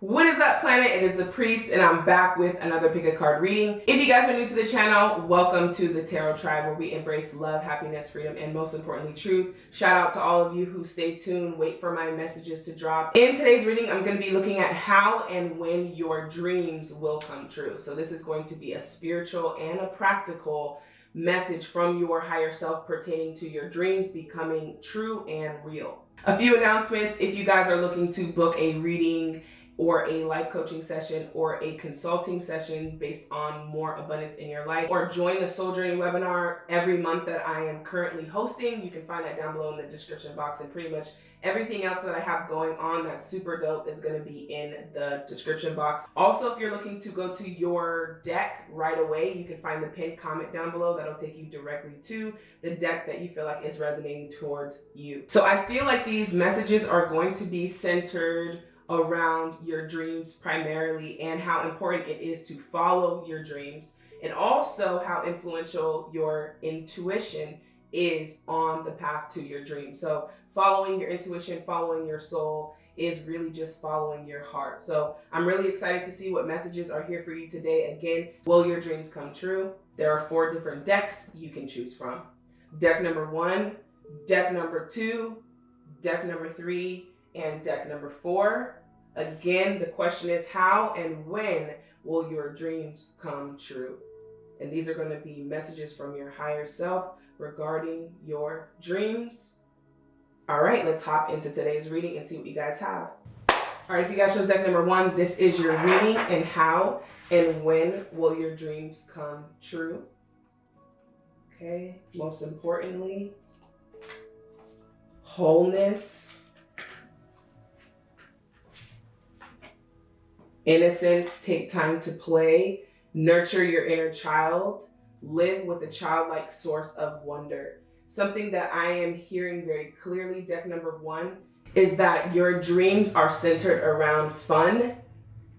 What is up planet? It is the priest and I'm back with another pick a card reading. If you guys are new to the channel, welcome to the Tarot Tribe where we embrace love, happiness, freedom, and most importantly truth. Shout out to all of you who stay tuned, wait for my messages to drop. In today's reading, I'm going to be looking at how and when your dreams will come true. So this is going to be a spiritual and a practical message from your higher self pertaining to your dreams becoming true and real. A few announcements if you guys are looking to book a reading or a life coaching session or a consulting session based on more abundance in your life or join the soul journey webinar every month that i am currently hosting. You can find that down below in the description box and pretty much everything else that i have going on that's super dope is going to be in the description box. Also if you're looking to go to your deck right away you can find the pinned comment down below that'll take you directly to the deck that you feel like is resonating towards you. So i feel like these messages are going to be centered around your dreams primarily and how important it is to follow your dreams and also how influential your intuition is on the path to your dream. So following your intuition, following your soul is really just following your heart. So I'm really excited to see what messages are here for you today. Again, will your dreams come true? There are four different decks you can choose from. Deck number one, deck number two, deck number three, and deck number four. Again, the question is how and when will your dreams come true? And these are going to be messages from your higher self regarding your dreams. All right, let's hop into today's reading and see what you guys have. All right, if you guys chose deck number one, this is your reading and how and when will your dreams come true? Okay, most importantly, wholeness Innocence, take time to play, nurture your inner child, live with a childlike source of wonder. Something that I am hearing very clearly, deck number one, is that your dreams are centered around fun,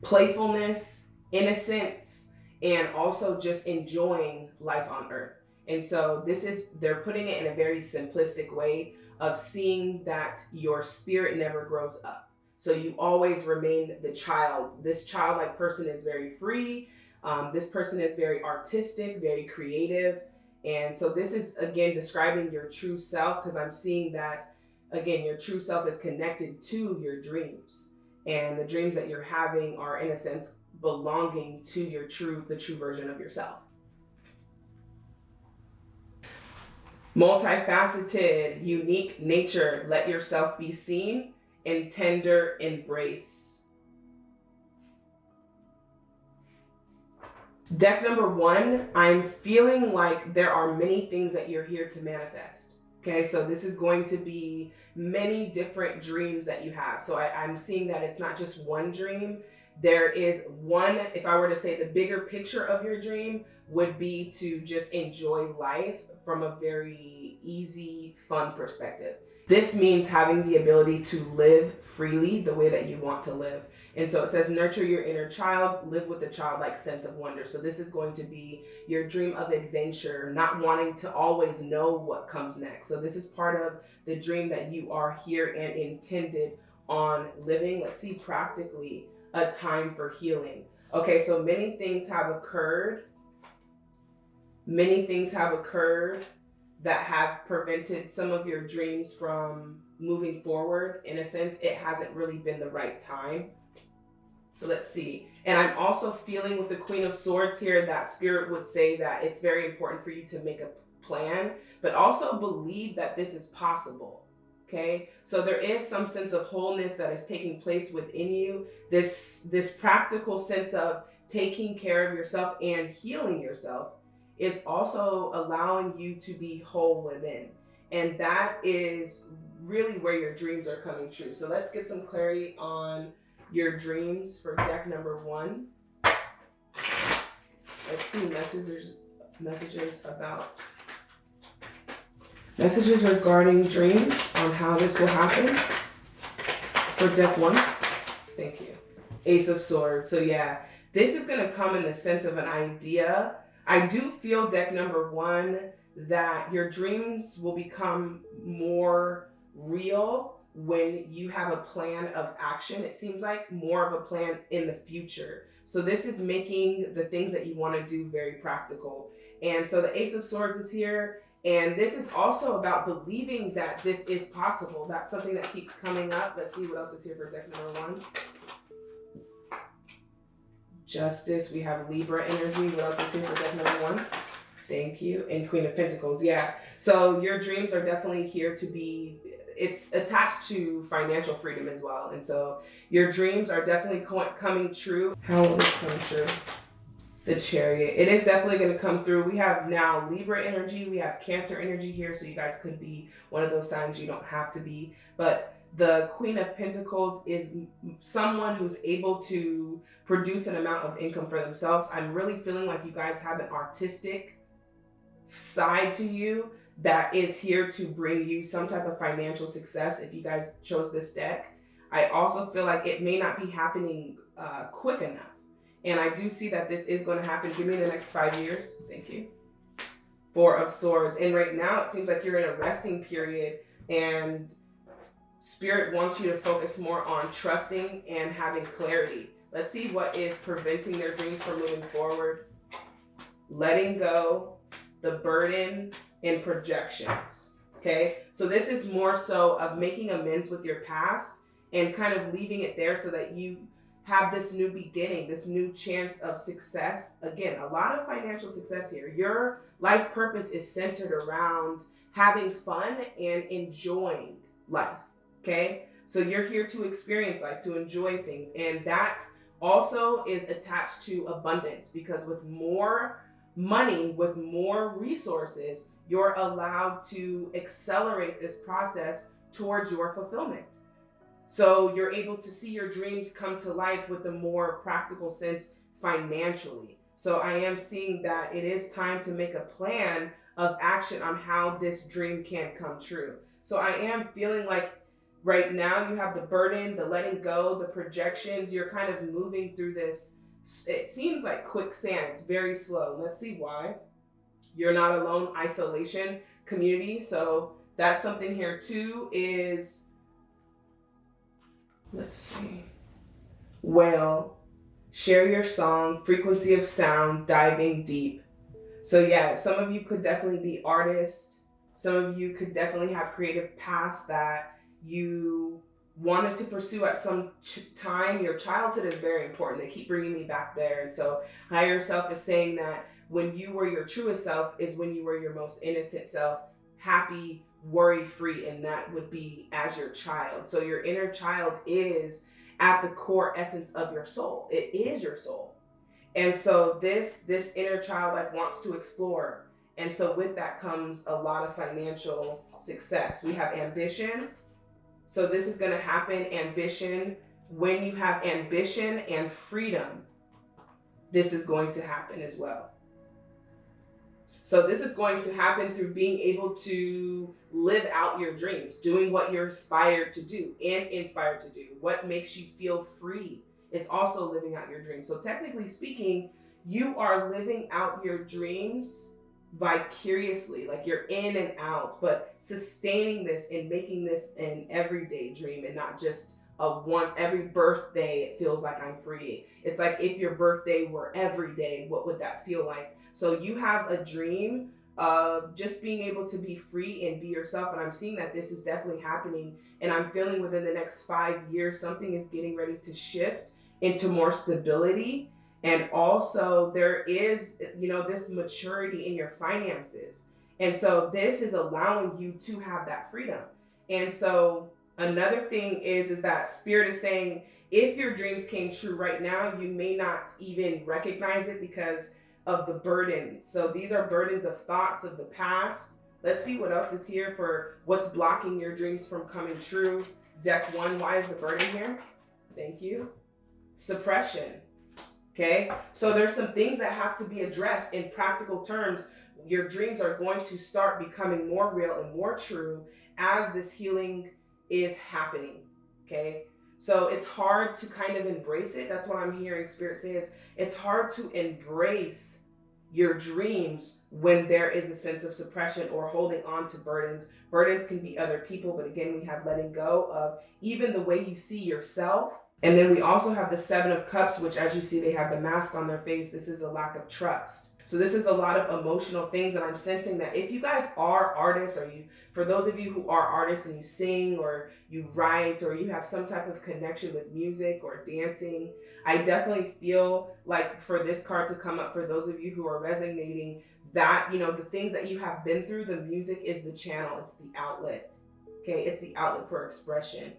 playfulness, innocence, and also just enjoying life on earth. And so this is, they're putting it in a very simplistic way of seeing that your spirit never grows up so you always remain the child. This childlike person is very free. Um, this person is very artistic, very creative. And so this is, again, describing your true self because I'm seeing that, again, your true self is connected to your dreams. And the dreams that you're having are, in a sense, belonging to your true, the true version of yourself. Multifaceted, unique nature, let yourself be seen and tender embrace. Deck number one, I'm feeling like there are many things that you're here to manifest. Okay, so this is going to be many different dreams that you have. So I, I'm seeing that it's not just one dream. There is one, if I were to say the bigger picture of your dream would be to just enjoy life from a very easy, fun perspective. This means having the ability to live freely the way that you want to live. And so it says, nurture your inner child, live with a childlike sense of wonder. So this is going to be your dream of adventure, not wanting to always know what comes next. So this is part of the dream that you are here and intended on living. Let's see practically a time for healing. Okay, so many things have occurred. Many things have occurred that have prevented some of your dreams from moving forward. In a sense, it hasn't really been the right time. So let's see. And I'm also feeling with the Queen of Swords here that Spirit would say that it's very important for you to make a plan, but also believe that this is possible. Okay, so there is some sense of wholeness that is taking place within you. This this practical sense of taking care of yourself and healing yourself is also allowing you to be whole within. And that is really where your dreams are coming true. So let's get some clarity on your dreams for deck number one. Let's see messages messages about messages regarding dreams on how this will happen for deck one. Thank you. Ace of Swords. So yeah, this is going to come in the sense of an idea I do feel deck number one that your dreams will become more real when you have a plan of action, it seems like more of a plan in the future. So this is making the things that you want to do very practical. And so the Ace of Swords is here. And this is also about believing that this is possible. That's something that keeps coming up. Let's see what else is here for deck number one. Justice. We have Libra energy. What else is here for deck number one? Thank you. And Queen of Pentacles. Yeah. So your dreams are definitely here to be it's attached to financial freedom as well. And so your dreams are definitely coming true. How will this come true? The chariot. It is definitely going to come through. We have now Libra energy. We have Cancer energy here. So you guys could be one of those signs. You don't have to be. But the Queen of Pentacles is someone who's able to produce an amount of income for themselves. I'm really feeling like you guys have an artistic side to you that is here to bring you some type of financial success if you guys chose this deck. I also feel like it may not be happening uh, quick enough. And I do see that this is going to happen. Give me the next five years. Thank you. Four of Swords. And right now it seems like you're in a resting period and Spirit wants you to focus more on trusting and having clarity. Let's see what is preventing their dreams from moving forward. Letting go, the burden, and projections. Okay, so this is more so of making amends with your past and kind of leaving it there so that you have this new beginning, this new chance of success. Again, a lot of financial success here. Your life purpose is centered around having fun and enjoying life. Okay, so you're here to experience life, to enjoy things, and that also is attached to abundance because with more money, with more resources, you're allowed to accelerate this process towards your fulfillment. So you're able to see your dreams come to life with a more practical sense financially. So I am seeing that it is time to make a plan of action on how this dream can come true. So I am feeling like right now you have the burden, the letting go, the projections. You're kind of moving through this. It seems like quicksand. It's very slow. Let's see why. You're not alone, isolation, community. So that's something here too is, let's see, well, share your song, frequency of sound, diving deep. So yeah, some of you could definitely be artists. Some of you could definitely have creative paths that you wanted to pursue at some time. Your childhood is very important. They keep bringing me back there. And so higher self is saying that when you were your truest self is when you were your most innocent self, happy, worry free, and that would be as your child. So your inner child is at the core essence of your soul. It is your soul. And so this this inner child like wants to explore. And so with that comes a lot of financial success. We have ambition. So this is going to happen ambition when you have ambition and freedom. This is going to happen as well. So this is going to happen through being able to live out your dreams, doing what you're inspired to do and inspired to do. What makes you feel free is also living out your dreams. So technically speaking, you are living out your dreams vicariously, like you're in and out, but sustaining this and making this an everyday dream and not just a one every birthday it feels like I'm free. It's like if your birthday were every day, what would that feel like? So you have a dream of just being able to be free and be yourself. And I'm seeing that this is definitely happening. And I'm feeling within the next five years, something is getting ready to shift into more stability. And also, there is, you know, this maturity in your finances. And so, this is allowing you to have that freedom. And so, another thing is, is that spirit is saying, if your dreams came true right now, you may not even recognize it because of the burdens. So these are burdens of thoughts of the past. Let's see what else is here for what's blocking your dreams from coming true. Deck one, why is the burden here? Thank you. Suppression. Okay, so there's some things that have to be addressed in practical terms. Your dreams are going to start becoming more real and more true as this healing is happening. Okay, so it's hard to kind of embrace it. That's what I'm hearing Spirit says. It's hard to embrace your dreams when there is a sense of suppression or holding on to burdens. Burdens can be other people, but again, we have letting go of even the way you see yourself. And then we also have the Seven of Cups, which, as you see, they have the mask on their face. This is a lack of trust. So this is a lot of emotional things and I'm sensing that if you guys are artists or you for those of you who are artists and you sing or you write or you have some type of connection with music or dancing, I definitely feel like for this card to come up for those of you who are resonating that, you know, the things that you have been through, the music is the channel, it's the outlet. Okay? It's the outlet for expression.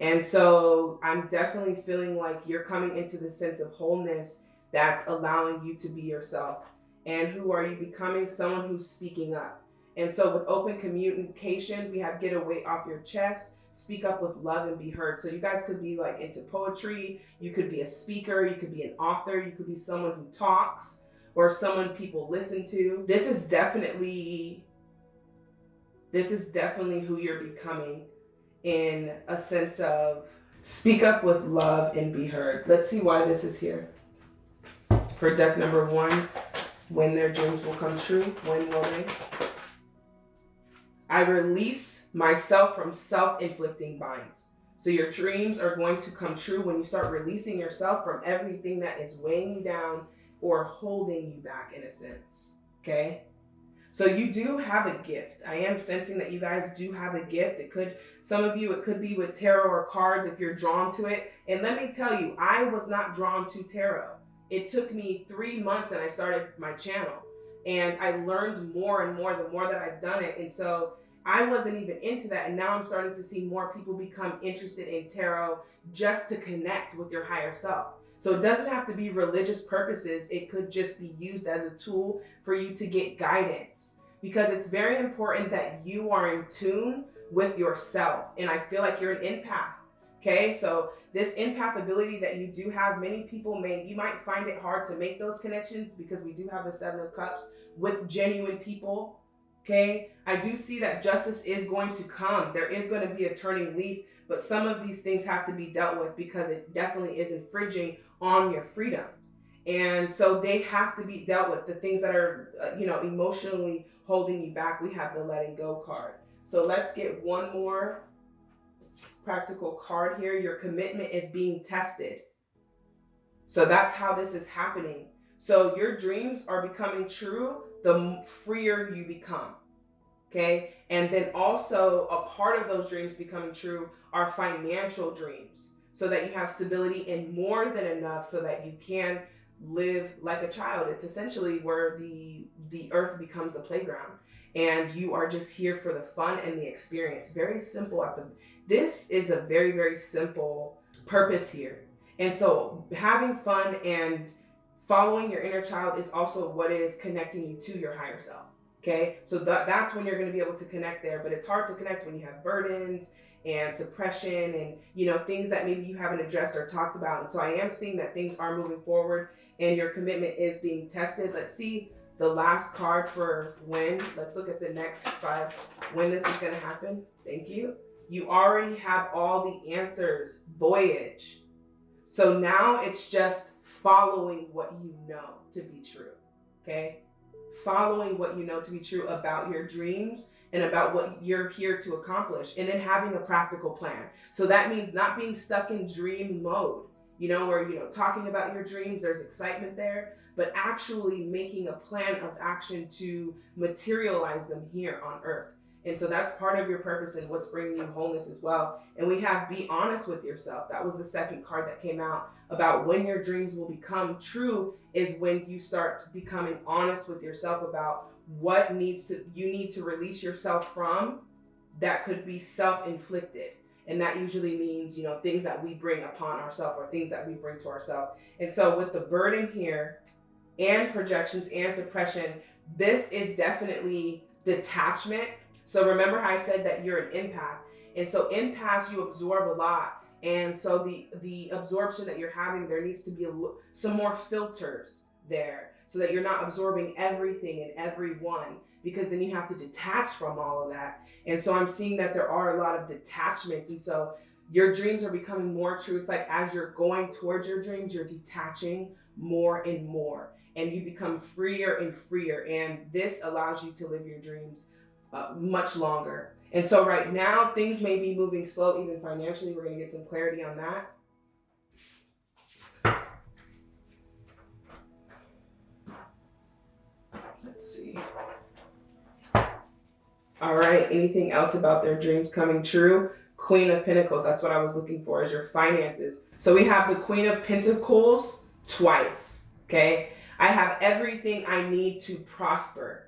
And so I'm definitely feeling like you're coming into the sense of wholeness that's allowing you to be yourself and who are you becoming? Someone who's speaking up. And so with open communication, we have get a weight off your chest, speak up with love and be heard. So you guys could be like into poetry, you could be a speaker, you could be an author, you could be someone who talks or someone people listen to. This is definitely this is definitely who you're becoming in a sense of speak up with love and be heard. Let's see why this is here. For deck number one, when their dreams will come true. When will they? I release myself from self-inflicting binds. So your dreams are going to come true when you start releasing yourself from everything that is weighing you down or holding you back in a sense. Okay? So you do have a gift. I am sensing that you guys do have a gift. It could, some of you, it could be with tarot or cards if you're drawn to it. And let me tell you, I was not drawn to tarot it took me three months and I started my channel. And I learned more and more the more that I've done it. And so I wasn't even into that. And now I'm starting to see more people become interested in tarot just to connect with your higher self. So it doesn't have to be religious purposes. It could just be used as a tool for you to get guidance because it's very important that you are in tune with yourself. And I feel like you're an empath. Okay, so this empath ability that you do have, many people may, you might find it hard to make those connections because we do have the Seven of Cups with genuine people. Okay, I do see that justice is going to come. There is going to be a turning leaf, but some of these things have to be dealt with because it definitely is infringing on your freedom. And so they have to be dealt with. The things that are, uh, you know, emotionally holding you back, we have the letting go card. So let's get one more practical card here. Your commitment is being tested. So that's how this is happening. So your dreams are becoming true the freer you become. Okay. And then also a part of those dreams becoming true are financial dreams so that you have stability and more than enough so that you can live like a child. It's essentially where the the earth becomes a playground and you are just here for the fun and the experience. Very simple at the this is a very, very simple purpose here. And so having fun and following your inner child is also what is connecting you to your higher self. Okay. So that, that's when you're going to be able to connect there, but it's hard to connect when you have burdens and suppression and, you know, things that maybe you haven't addressed or talked about. And so I am seeing that things are moving forward and your commitment is being tested. Let's see the last card for when. Let's look at the next five, when this is going to happen. Thank you. You already have all the answers. Voyage. So now it's just following what you know to be true. Okay? Following what you know to be true about your dreams and about what you're here to accomplish and then having a practical plan. So that means not being stuck in dream mode, you know, where, you know, talking about your dreams, there's excitement there, but actually making a plan of action to materialize them here on earth. And so that's part of your purpose and what's bringing you wholeness as well. And we have be honest with yourself. That was the second card that came out about when your dreams will become true is when you start becoming honest with yourself about what needs to you need to release yourself from that could be self-inflicted. And that usually means, you know, things that we bring upon ourselves or things that we bring to ourselves. And so with the burden here and projections and suppression, this is definitely detachment so remember how I said that you're an empath. And so empaths, you absorb a lot. And so the, the absorption that you're having, there needs to be a, some more filters there so that you're not absorbing everything and everyone because then you have to detach from all of that. And so I'm seeing that there are a lot of detachments. And so your dreams are becoming more true. It's like as you're going towards your dreams, you're detaching more and more, and you become freer and freer. And this allows you to live your dreams uh, much longer. And so, right now, things may be moving slow, even financially. We're going to get some clarity on that. See. All right. Anything else about their dreams coming true? Queen of Pentacles. That's what I was looking for is your finances. So we have the Queen of Pentacles twice. Okay. I have everything I need to prosper.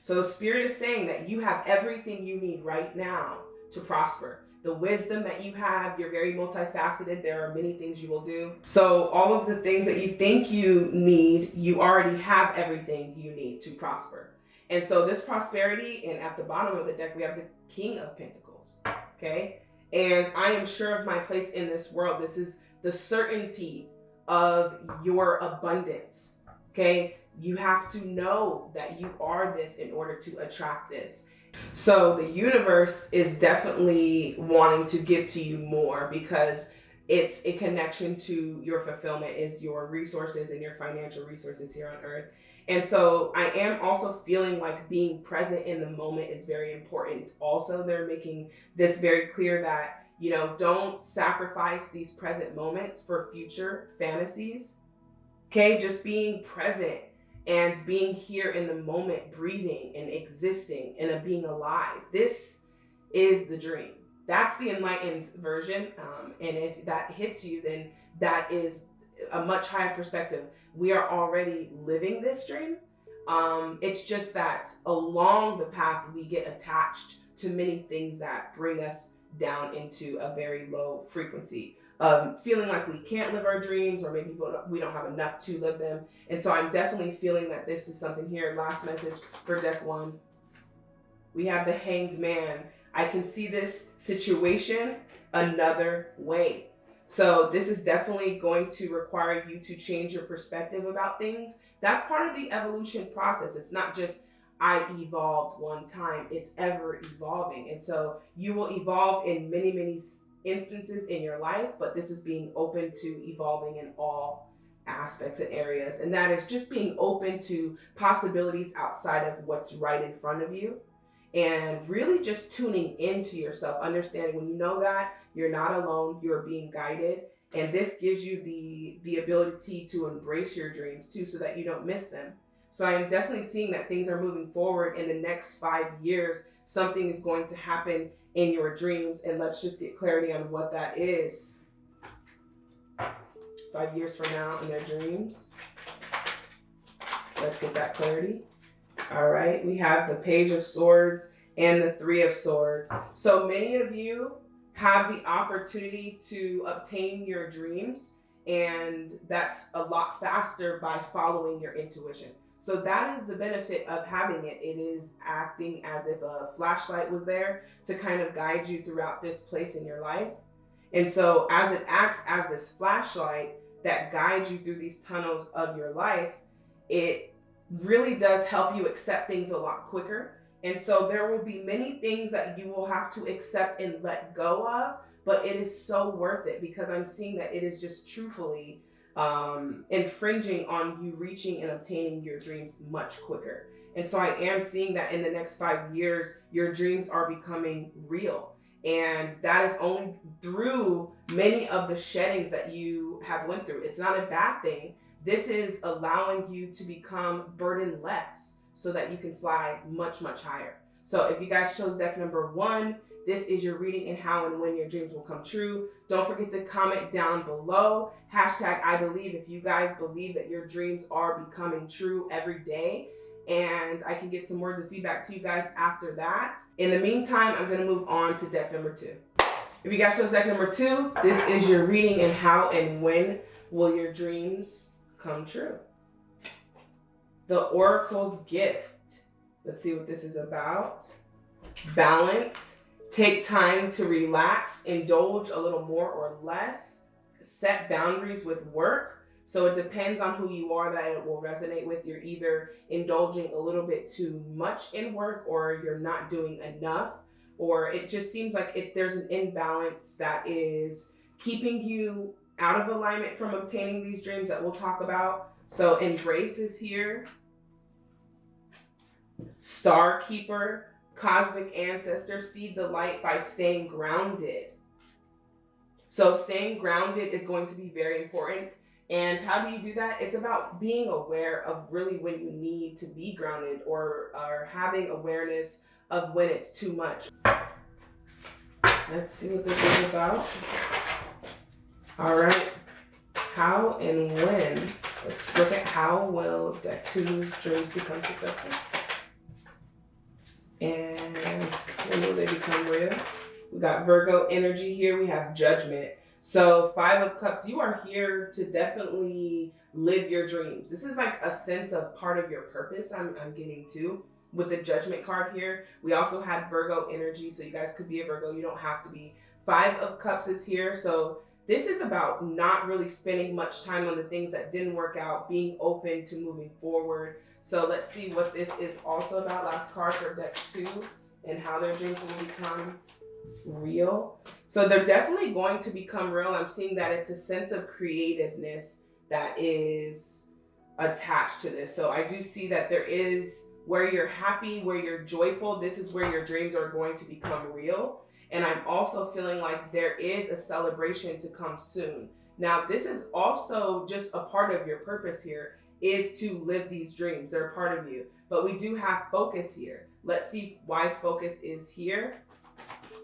So the Spirit is saying that you have everything you need right now to prosper. The wisdom that you have, you're very multifaceted. There are many things you will do. So all of the things that you think you need, you already have everything you need to prosper. And so this prosperity, and at the bottom of the deck, we have the King of Pentacles okay? And I am sure of my place in this world. This is the certainty of your abundance, okay? You have to know that you are this in order to attract this. So the universe is definitely wanting to give to you more because it's a connection to your fulfillment is your resources and your financial resources here on earth and so I am also feeling like being present in the moment is very important. Also, they're making this very clear that, you know, don't sacrifice these present moments for future fantasies. Okay, just being present and being here in the moment, breathing and existing and being alive. This is the dream. That's the enlightened version. Um, and if that hits you, then that is a much higher perspective. We are already living this dream. Um, it's just that along the path, we get attached to many things that bring us down into a very low frequency of feeling like we can't live our dreams or maybe we don't have enough to live them. And so I'm definitely feeling that this is something here. Last message for deck one. We have the hanged man. I can see this situation another way. So this is definitely going to require you to change your perspective about things. That's part of the evolution process. It's not just I evolved one time, it's ever evolving. And so you will evolve in many, many instances in your life, but this is being open to evolving in all aspects and areas. And that is just being open to possibilities outside of what's right in front of you and really just tuning into yourself, understanding when you know that you're not alone, you're being guided. And this gives you the the ability to embrace your dreams too so that you don't miss them. So I am definitely seeing that things are moving forward in the next five years. Something is going to happen in your dreams. And let's just get clarity on what that is. Five years from now in their dreams. Let's get that clarity. All right, we have the Page of Swords and the Three of Swords. So many of you have the opportunity to obtain your dreams, and that's a lot faster by following your intuition. So that is the benefit of having it. It is acting as if a flashlight was there to kind of guide you throughout this place in your life. And so as it acts as this flashlight that guides you through these tunnels of your life, it really does help you accept things a lot quicker. And so there will be many things that you will have to accept and let go of, but it is so worth it because I'm seeing that it is just truthfully um, infringing on you reaching and obtaining your dreams much quicker. And so I am seeing that in the next five years, your dreams are becoming real. And that is only through many of the sheddings that you have went through. It's not a bad thing this is allowing you to become burden less so that you can fly much, much higher. So if you guys chose deck number one, this is your reading and how and when your dreams will come true. Don't forget to comment down below. Hashtag I believe if you guys believe that your dreams are becoming true every day. And I can get some words of feedback to you guys after that. In the meantime, I'm going to move on to deck number two. If you guys chose deck number two, this is your reading and how and when will your dreams come true. The Oracle's gift. Let's see what this is about. Balance. Take time to relax, indulge a little more or less. Set boundaries with work. So it depends on who you are that it will resonate with. You're either indulging a little bit too much in work or you're not doing enough. or it just seems like it, there's an imbalance that is keeping you out of alignment from obtaining these dreams that we'll talk about. So embrace is here. Star Keeper, Cosmic Ancestor, see the light by staying grounded. So staying grounded is going to be very important. And how do you do that? It's about being aware of really when you need to be grounded or, or having awareness of when it's too much. Let's see what this is about. All right. How and when? Let's look at how will deck two's dreams become successful. And when will they become real? We got Virgo energy here. We have judgment. So five of cups, you are here to definitely live your dreams. This is like a sense of part of your purpose I'm, I'm getting to with the judgment card here. We also had Virgo energy. So you guys could be a Virgo. You don't have to be. Five of cups is here. So this is about not really spending much time on the things that didn't work out, being open to moving forward. So let's see what this is also about. Last card for deck two and how their dreams will become real. So they're definitely going to become real. I'm seeing that it's a sense of creativeness that is attached to this. So I do see that there is where you're happy, where you're joyful, this is where your dreams are going to become real. And I'm also feeling like there is a celebration to come soon. Now, this is also just a part of your purpose here is to live these dreams. They're a part of you. But we do have focus here. Let's see why focus is here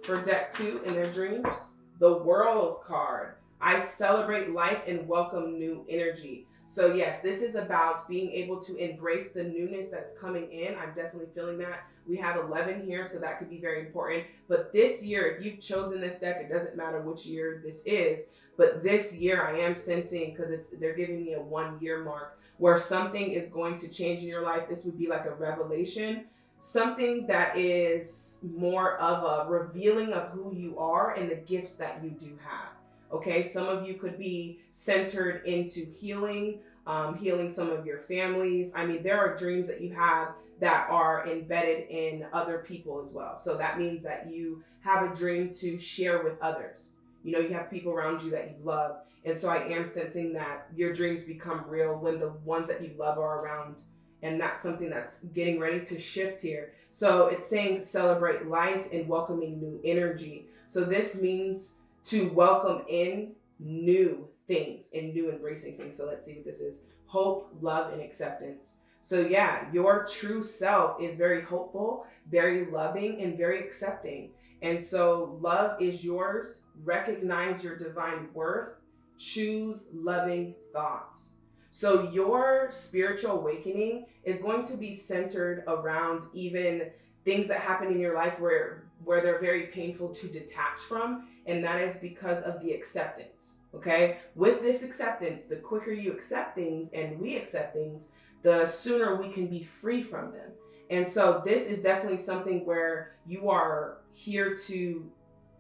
for deck two in their dreams. The world card. I celebrate life and welcome new energy. So yes, this is about being able to embrace the newness that's coming in. I'm definitely feeling that. We have 11 here, so that could be very important. But this year, if you've chosen this deck, it doesn't matter which year this is, but this year I am sensing, because it's they're giving me a one year mark, where something is going to change in your life. This would be like a revelation something that is more of a revealing of who you are and the gifts that you do have. Okay, some of you could be centered into healing, um, healing some of your families. I mean, there are dreams that you have that are embedded in other people as well. So that means that you have a dream to share with others. You know, you have people around you that you love. And so I am sensing that your dreams become real when the ones that you love are around and that's something that's getting ready to shift here. So it's saying celebrate life and welcoming new energy. So this means to welcome in new things and new embracing things. So let's see what this is. Hope, love, and acceptance. So yeah, your true self is very hopeful, very loving, and very accepting. And so love is yours. Recognize your divine worth. Choose loving thoughts. So your spiritual awakening is going to be centered around even things that happen in your life where where they're very painful to detach from and that is because of the acceptance okay with this acceptance the quicker you accept things and we accept things the sooner we can be free from them and so this is definitely something where you are here to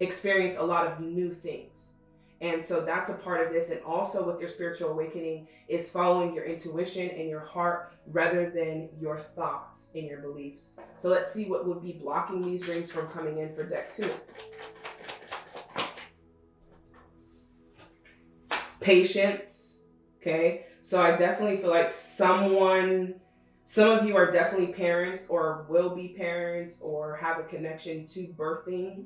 experience a lot of new things and so that's a part of this. And also with your spiritual awakening is following your intuition and your heart rather than your thoughts and your beliefs. So let's see what would be blocking these dreams from coming in for deck two. Patience. Okay. So I definitely feel like someone, some of you are definitely parents or will be parents or have a connection to birthing.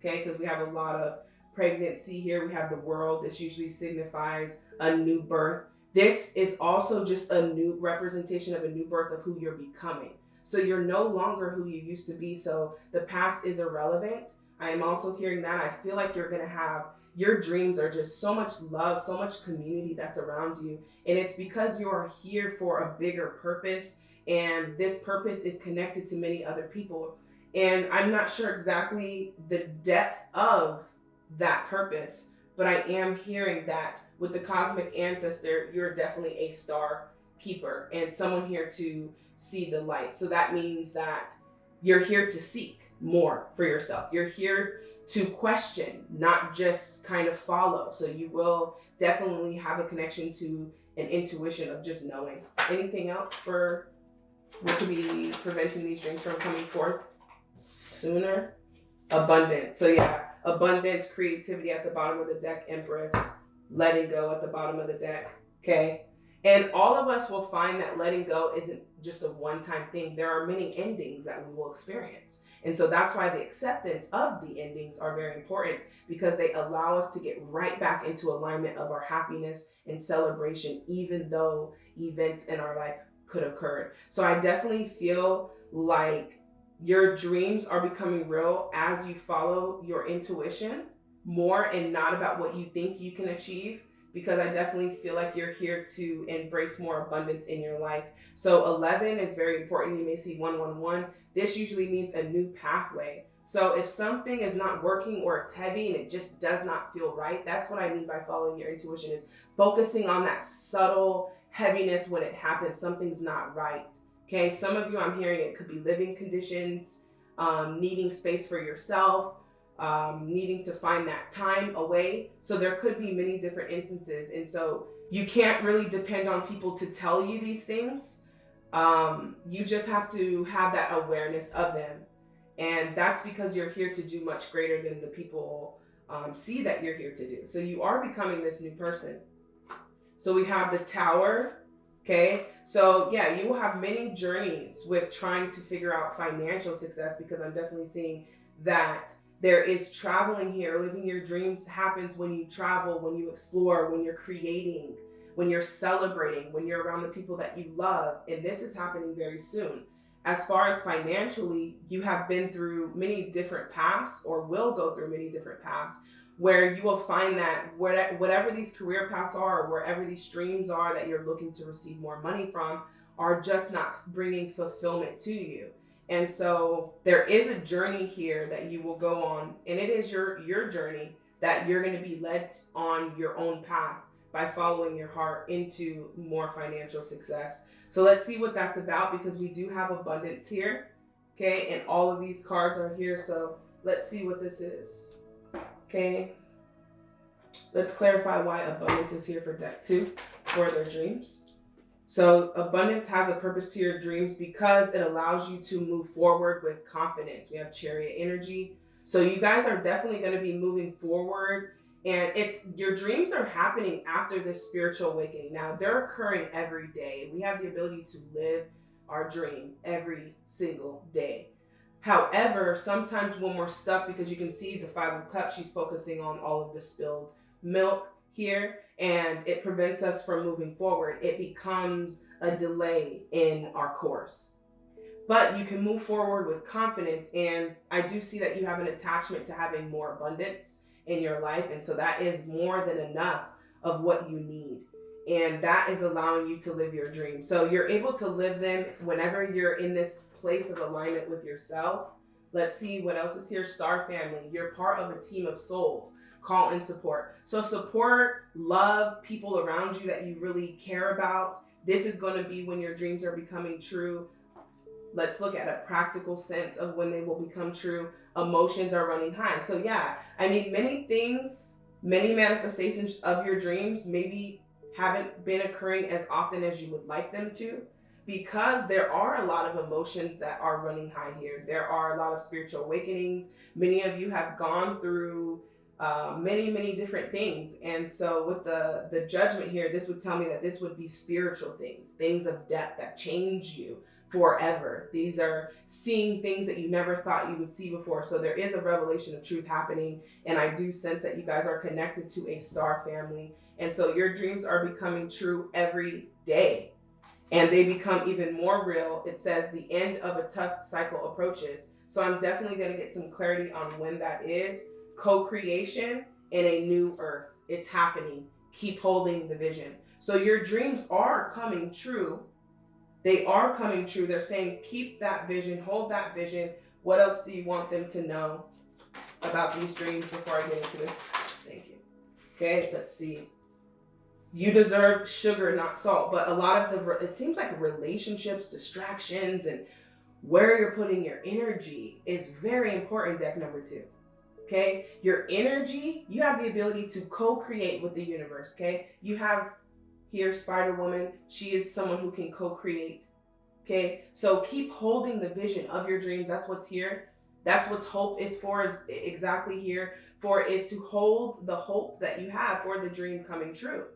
Okay. Because we have a lot of pregnancy here. We have the world. This usually signifies a new birth. This is also just a new representation of a new birth of who you're becoming. So you're no longer who you used to be. So the past is irrelevant. I am also hearing that. I feel like you're going to have your dreams are just so much love, so much community that's around you. And it's because you are here for a bigger purpose. And this purpose is connected to many other people. And I'm not sure exactly the depth of that purpose. But I am hearing that with the cosmic ancestor, you're definitely a star keeper and someone here to see the light. So that means that you're here to seek more for yourself. You're here to question, not just kind of follow. So you will definitely have a connection to an intuition of just knowing. Anything else for what could be preventing these dreams from coming forth sooner? abundance. So yeah, abundance, creativity at the bottom of the deck, Empress, letting go at the bottom of the deck. Okay. And all of us will find that letting go isn't just a one time thing. There are many endings that we will experience. And so that's why the acceptance of the endings are very important because they allow us to get right back into alignment of our happiness and celebration, even though events in our life could occur. So I definitely feel like your dreams are becoming real as you follow your intuition more and not about what you think you can achieve because I definitely feel like you're here to embrace more abundance in your life. So 11 is very important. You may see 111. This usually means a new pathway. So if something is not working or it's heavy and it just does not feel right, that's what I mean by following your intuition is focusing on that subtle heaviness when it happens, something's not right. Okay, some of you I'm hearing it could be living conditions, um, needing space for yourself, um, needing to find that time away. So there could be many different instances. And so you can't really depend on people to tell you these things. Um, you just have to have that awareness of them. And that's because you're here to do much greater than the people um, see that you're here to do. So you are becoming this new person. So we have the tower. Okay. So yeah, you will have many journeys with trying to figure out financial success because I'm definitely seeing that there is traveling here. Living your dreams happens when you travel, when you explore, when you're creating, when you're celebrating, when you're around the people that you love. And this is happening very soon. As far as financially, you have been through many different paths or will go through many different paths where you will find that whatever these career paths are, or wherever these streams are that you're looking to receive more money from, are just not bringing fulfillment to you. And so there is a journey here that you will go on, and it is your your journey that you're going to be led on your own path by following your heart into more financial success. So let's see what that's about because we do have abundance here. Okay, and all of these cards are here. So let's see what this is. Okay. Let's clarify why abundance is here for deck two for their dreams. So abundance has a purpose to your dreams because it allows you to move forward with confidence. We have chariot energy. So you guys are definitely going to be moving forward and it's your dreams are happening after this spiritual awakening. Now they're occurring every day. We have the ability to live our dream every single day. However, sometimes when we're stuck, because you can see the Five of Cups, she's focusing on all of the spilled milk here and it prevents us from moving forward. It becomes a delay in our course. But you can move forward with confidence. And I do see that you have an attachment to having more abundance in your life. And so that is more than enough of what you need. And that is allowing you to live your dreams. So you're able to live them whenever you're in this place of alignment with yourself. Let's see what else is here. Star family. You're part of a team of souls call and support. So support, love people around you that you really care about. This is going to be when your dreams are becoming true. Let's look at a practical sense of when they will become true. Emotions are running high. So yeah, I mean, many things, many manifestations of your dreams maybe haven't been occurring as often as you would like them to because there are a lot of emotions that are running high here. There are a lot of spiritual awakenings. Many of you have gone through uh, many, many different things. And so with the, the judgment here, this would tell me that this would be spiritual things, things of depth that change you forever. These are seeing things that you never thought you would see before. So there is a revelation of truth happening. And I do sense that you guys are connected to a star family. And so your dreams are becoming true every day. And they become even more real. It says the end of a tough cycle approaches. So I'm definitely going to get some clarity on when that is co-creation in a new earth. It's happening. Keep holding the vision. So your dreams are coming true. They are coming true. They're saying, keep that vision, hold that vision. What else do you want them to know about these dreams before I get into this? Thank you. Okay, let's see. You deserve sugar, not salt. But a lot of the, it seems like relationships, distractions, and where you're putting your energy is very important, deck number two okay? Your energy, you have the ability to co-create with the universe, okay? You have here Spider Woman, she is someone who can co-create, okay? So keep holding the vision of your dreams. That's what's here. That's what hope is for, is exactly here for, is to hold the hope that you have for the dream coming true.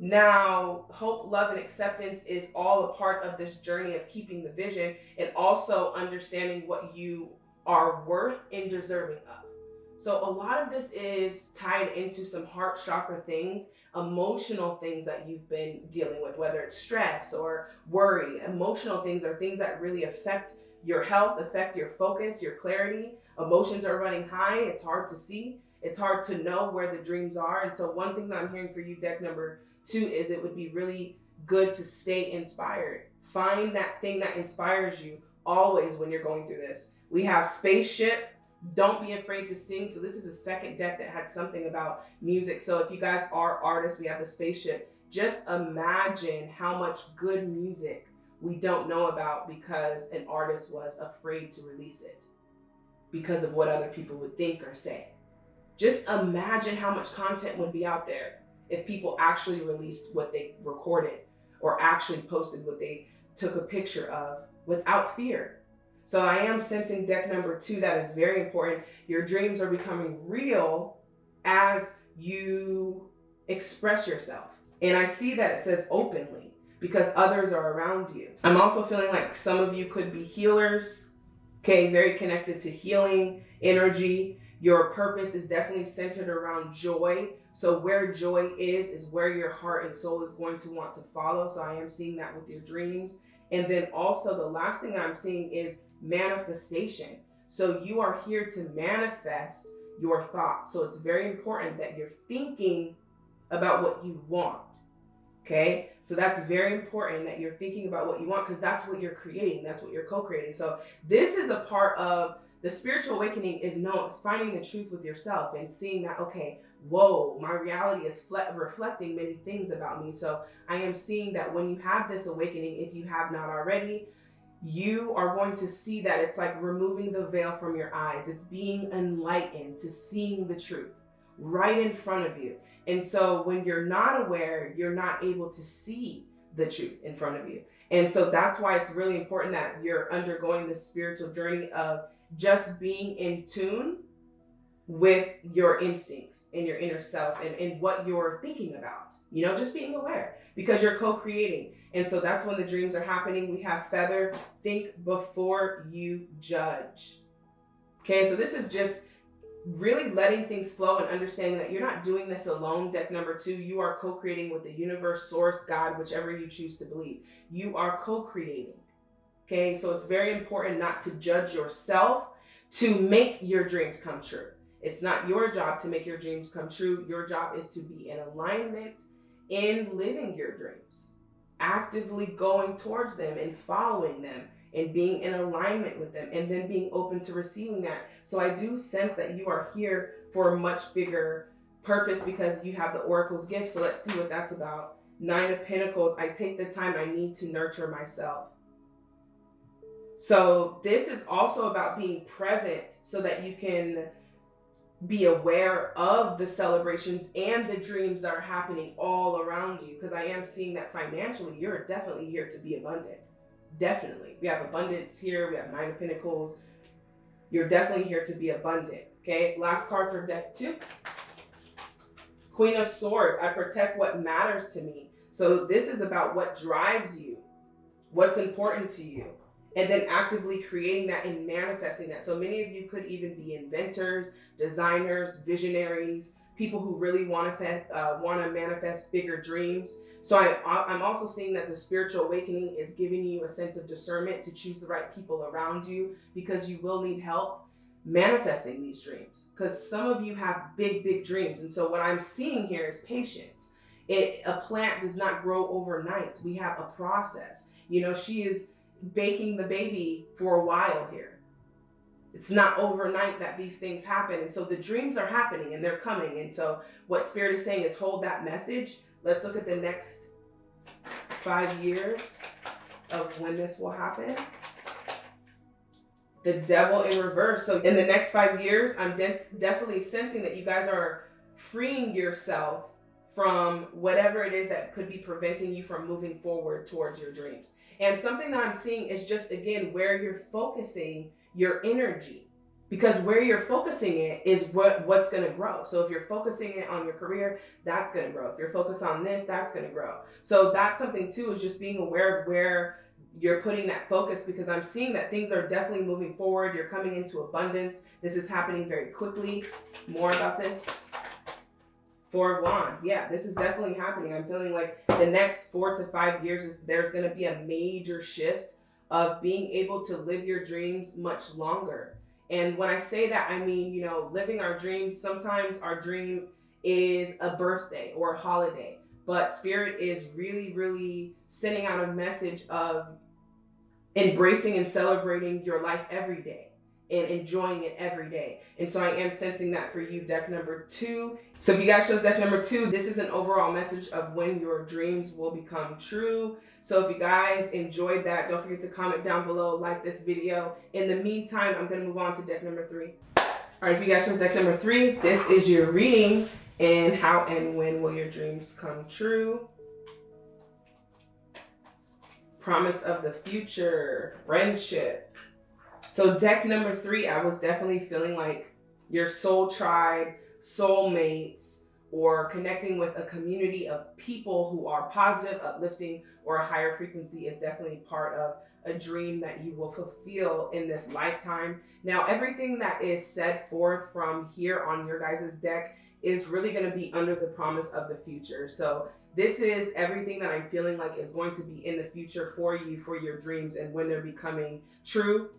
Now, hope, love, and acceptance is all a part of this journey of keeping the vision and also understanding what you are worth and deserving of. So, a lot of this is tied into some heart chakra things, emotional things that you've been dealing with, whether it's stress or worry. Emotional things are things that really affect your health, affect your focus, your clarity. Emotions are running high, it's hard to see. It's hard to know where the dreams are. And so, one thing that I'm hearing for you, deck number two, is it would be really good to stay inspired. Find that thing that inspires you always when you're going through this. We have spaceship. Don't be afraid to sing. So, this is a second deck that had something about music. So, if you guys are artists, we have the spaceship. Just imagine how much good music we don't know about because an artist was afraid to release it because of what other people would think or say. Just imagine how much content would be out there if people actually released what they recorded or actually posted what they took a picture of without fear. So I am sensing deck number two that is very important. Your dreams are becoming real as you express yourself. And I see that it says openly because others are around you. I'm also feeling like some of you could be healers, okay, very connected to healing energy. Your purpose is definitely centered around joy. So, where joy is, is where your heart and soul is going to want to follow. So, I am seeing that with your dreams. And then also, the last thing I'm seeing is manifestation. So, you are here to manifest your thoughts. So, it's very important that you're thinking about what you want. Okay, so that's very important that you're thinking about what you want because that's what you're creating, that's what you're co creating. So, this is a part of the spiritual awakening is no, it's finding the truth with yourself and seeing that, okay, whoa, my reality is reflecting many things about me. So, I am seeing that when you have this awakening, if you have not already, you are going to see that it's like removing the veil from your eyes. It's being enlightened to seeing the truth right in front of you. And so when you're not aware, you're not able to see the truth in front of you. And so that's why it's really important that you're undergoing this spiritual journey of just being in tune with your instincts and your inner self and, and what you're thinking about. You know, just being aware because you're co creating. And so that's when the dreams are happening. We have feather, think before you judge. Okay, so this is just really letting things flow and understanding that you're not doing this alone. Deck number two, you are co creating with the universe, source, God, whichever you choose to believe. You are co creating. Okay, so it's very important not to judge yourself to make your dreams come true. It's not your job to make your dreams come true. Your job is to be in alignment in living your dreams, actively going towards them and following them and being in alignment with them and then being open to receiving that. So I do sense that you are here for a much bigger purpose because you have the oracle's gift. So let's see what that's about. Nine of Pentacles, I take the time I need to nurture myself. So this is also about being present so that you can be aware of the celebrations and the dreams that are happening all around you because I am seeing that financially you're definitely here to be abundant. Definitely. We have abundance here. We have Nine of Pentacles. You're definitely here to be abundant. Okay. Last card for deck two. Queen of Swords. I protect what matters to me. So this is about what drives you, what's important to you, and then actively creating that and manifesting that. So many of you could even be inventors, designers, visionaries, people who really want to uh, want to manifest bigger dreams. So I, I'm also seeing that the spiritual awakening is giving you a sense of discernment to choose the right people around you because you will need help manifesting these dreams. Because some of you have big, big dreams. And so what I'm seeing here is patience. It, a plant does not grow overnight. We have a process. You know, she is baking the baby for a while here. It's not overnight that these things happen. And so the dreams are happening and they're coming. And so what Spirit is saying is hold that message Let's look at the next five years of when this will happen. The devil in reverse. So in the next five years, I'm definitely sensing that you guys are freeing yourself from whatever it is that could be preventing you from moving forward towards your dreams. And something that I'm seeing is just again where you're focusing your energy. because where you're focusing it is what what's going to grow. So if you're focusing it on your career that's going to grow. If you're focused on this that's going to grow. So that's something too is just being aware of where you're putting that focus because i'm seeing that things are definitely moving forward. You're coming into abundance. This is happening very quickly. More about this Four of Wands. Yeah, this is definitely happening. I'm feeling like the next four to five years is there's going to be a major shift of being able to live your dreams much longer. And when I say that, I mean, you know, living our dreams, sometimes our dream is a birthday or a holiday, but Spirit is really, really sending out a message of embracing and celebrating your life every day and enjoying it every day. And so I am sensing that for you, deck number two. So if you guys chose deck number two, this is an overall message of when your dreams will become true. So if you guys enjoyed that, don't forget to comment down below, like this video. In the meantime, I'm gonna move on to deck number three. All right, if you guys chose deck number three, this is your reading and how and when will your dreams come true. Promise of the future, friendship, so deck number three, I was definitely feeling like your soul tribe, soulmates, or connecting with a community of people who are positive, uplifting, or a higher frequency is definitely part of a dream that you will fulfill in this lifetime. Now, everything that is set forth from here on your guys' deck is really going to be under the promise of the future. So this is everything that I'm feeling like is going to be in the future for you, for your dreams, and when they're becoming true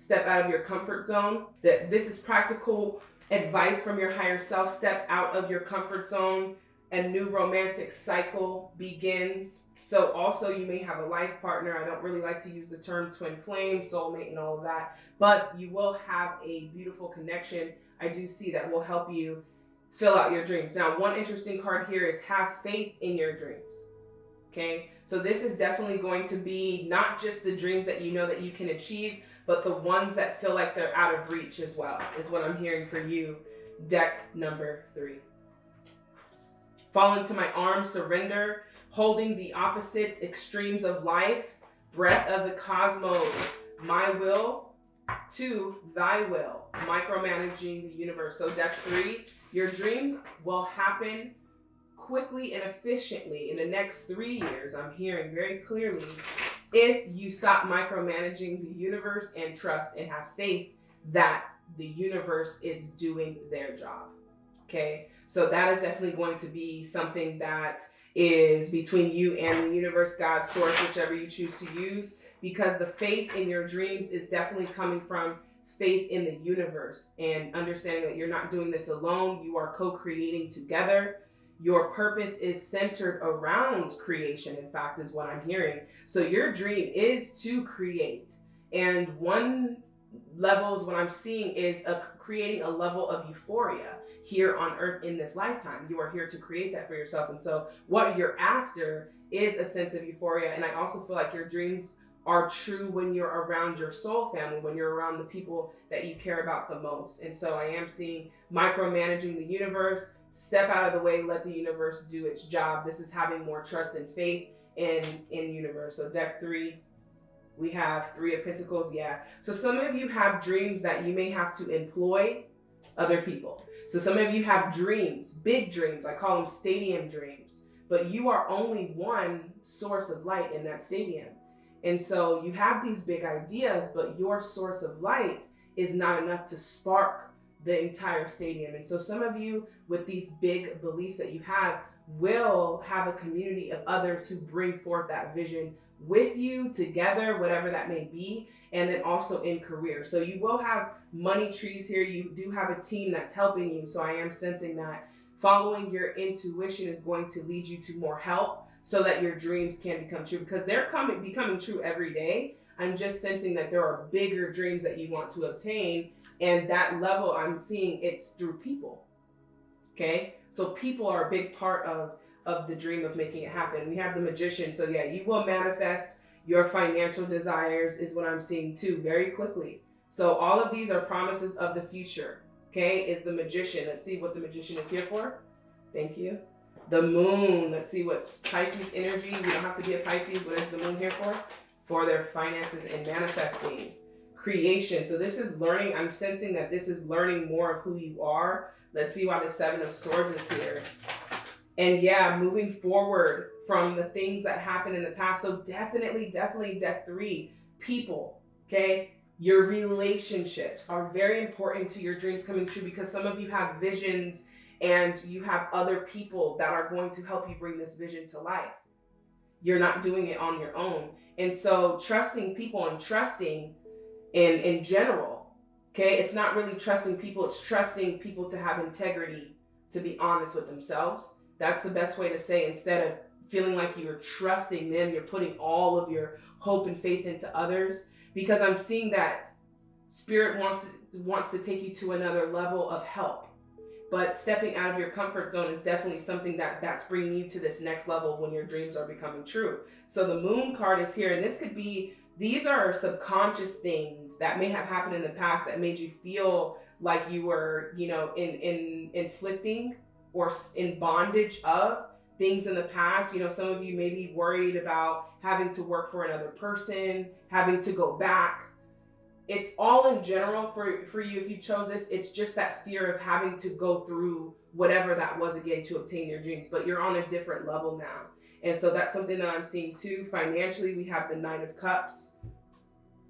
step out of your comfort zone. That this is practical advice from your higher self. Step out of your comfort zone. A new romantic cycle begins. So also you may have a life partner. I don't really like to use the term twin flame, soulmate, and all of that, but you will have a beautiful connection. I do see that will help you fill out your dreams. Now, one interesting card here is have faith in your dreams. Okay, so this is definitely going to be not just the dreams that you know that you can achieve, but the ones that feel like they're out of reach as well is what I'm hearing for you. Deck number three. Fall into my arms, surrender, holding the opposites, extremes of life, breath of the cosmos, my will to thy will, micromanaging the universe. So deck three, your dreams will happen quickly and efficiently in the next three years. I'm hearing very clearly if you stop micromanaging the universe and trust and have faith that the universe is doing their job. Okay, so that is definitely going to be something that is between you and the universe, God, source, whichever you choose to use, because the faith in your dreams is definitely coming from faith in the universe and understanding that you're not doing this alone, you are co creating together your purpose is centered around creation, in fact, is what I'm hearing. So your dream is to create. And one levels what I'm seeing is a, creating a level of euphoria here on earth in this lifetime. You are here to create that for yourself. And so what you're after is a sense of euphoria. And I also feel like your dreams are true when you're around your soul family, when you're around the people that you care about the most. And so I am seeing micromanaging the universe, step out of the way, let the universe do its job. This is having more trust and faith in in universe. So deck three, we have three of pentacles. Yeah. So some of you have dreams that you may have to employ other people. So some of you have dreams, big dreams. I call them stadium dreams. But you are only one source of light in that stadium. And so you have these big ideas, but your source of light is not enough to spark the entire stadium. And so some of you with these big beliefs that you have will have a community of others who bring forth that vision with you together, whatever that may be, and then also in career. So you will have money trees here. You do have a team that's helping you. So I am sensing that following your intuition is going to lead you to more help so that your dreams can become true because they're coming becoming true every day. I'm just sensing that there are bigger dreams that you want to obtain and that level I'm seeing it's through people. Okay? So people are a big part of of the dream of making it happen. We have the magician. So yeah, you will manifest your financial desires is what I'm seeing too very quickly. So all of these are promises of the future. Okay? Is the magician. Let's see what the magician is here for. Thank you. The moon, let's see what's Pisces energy. We don't have to be a Pisces. What is the moon here for? For their finances and manifesting. Creation. So this is learning. I'm sensing that this is learning more of who you are. Let's see why the Seven of Swords is here. And yeah, moving forward from the things that happened in the past. So definitely, definitely deck three, people, okay? Your relationships are very important to your dreams coming true because some of you have visions and you have other people that are going to help you bring this vision to life. You're not doing it on your own. And so trusting people and trusting in in general, okay? It's not really trusting people, it's trusting people to have integrity, to be honest with themselves. That's the best way to say instead of feeling like you're trusting them, you're putting all of your hope and faith into others because I'm seeing that spirit wants wants to take you to another level of help but stepping out of your comfort zone is definitely something that that's bringing you to this next level when your dreams are becoming true so the moon card is here and this could be these are subconscious things that may have happened in the past that made you feel like you were you know in in inflicting or in bondage of things in the past. You know some of you may be worried about having to work for another person having to go back. It's all in general for for you if you chose this. It's just that fear of having to go through whatever that was again to obtain your dreams but you're on a different level now and so that's something that i'm seeing too financially we have the nine of cups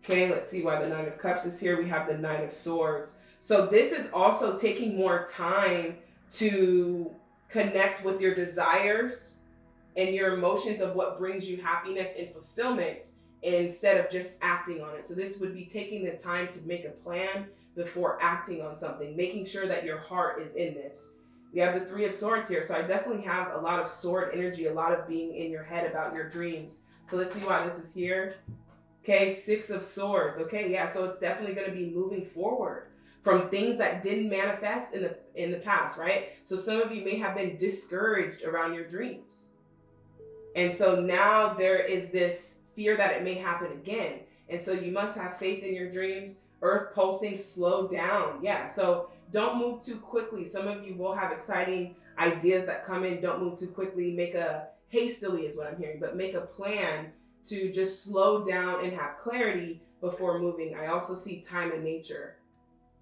okay let's see why the nine of cups is here we have the nine of swords so this is also taking more time to connect with your desires and your emotions of what brings you happiness and fulfillment instead of just acting on it. So this would be taking the time to make a plan before acting on something, making sure that your heart is in this. We have the three of swords here. So I definitely have a lot of sword energy, a lot of being in your head about your dreams. So let's see why this is here. Okay, six of swords. Okay, yeah, so it's definitely going to be moving forward from things that didn't manifest in the in the past, right? So some of you may have been discouraged around your dreams. And so now there is this fear that it may happen again. And so you must have faith in your dreams. Earth pulsing, slow down. Yeah. So don't move too quickly. Some of you will have exciting ideas that come in. Don't move too quickly. Make a hastily is what I'm hearing, but make a plan to just slow down and have clarity before moving. I also see time in nature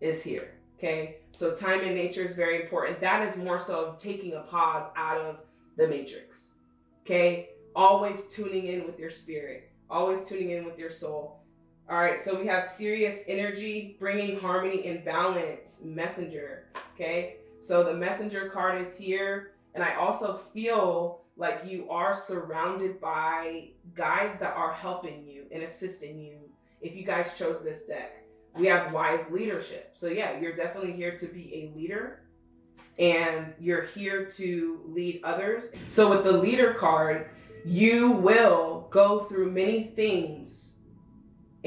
is here. Okay. So time in nature is very important. That is more so of taking a pause out of the matrix. Okay. Always tuning in with your spirit always tuning in with your soul. All right, so we have Sirius energy, bringing harmony and balance, messenger. Okay, so the messenger card is here. And I also feel like you are surrounded by guides that are helping you and assisting you if you guys chose this deck. We have wise leadership. So yeah, you're definitely here to be a leader and you're here to lead others. So with the leader card, you will go through many things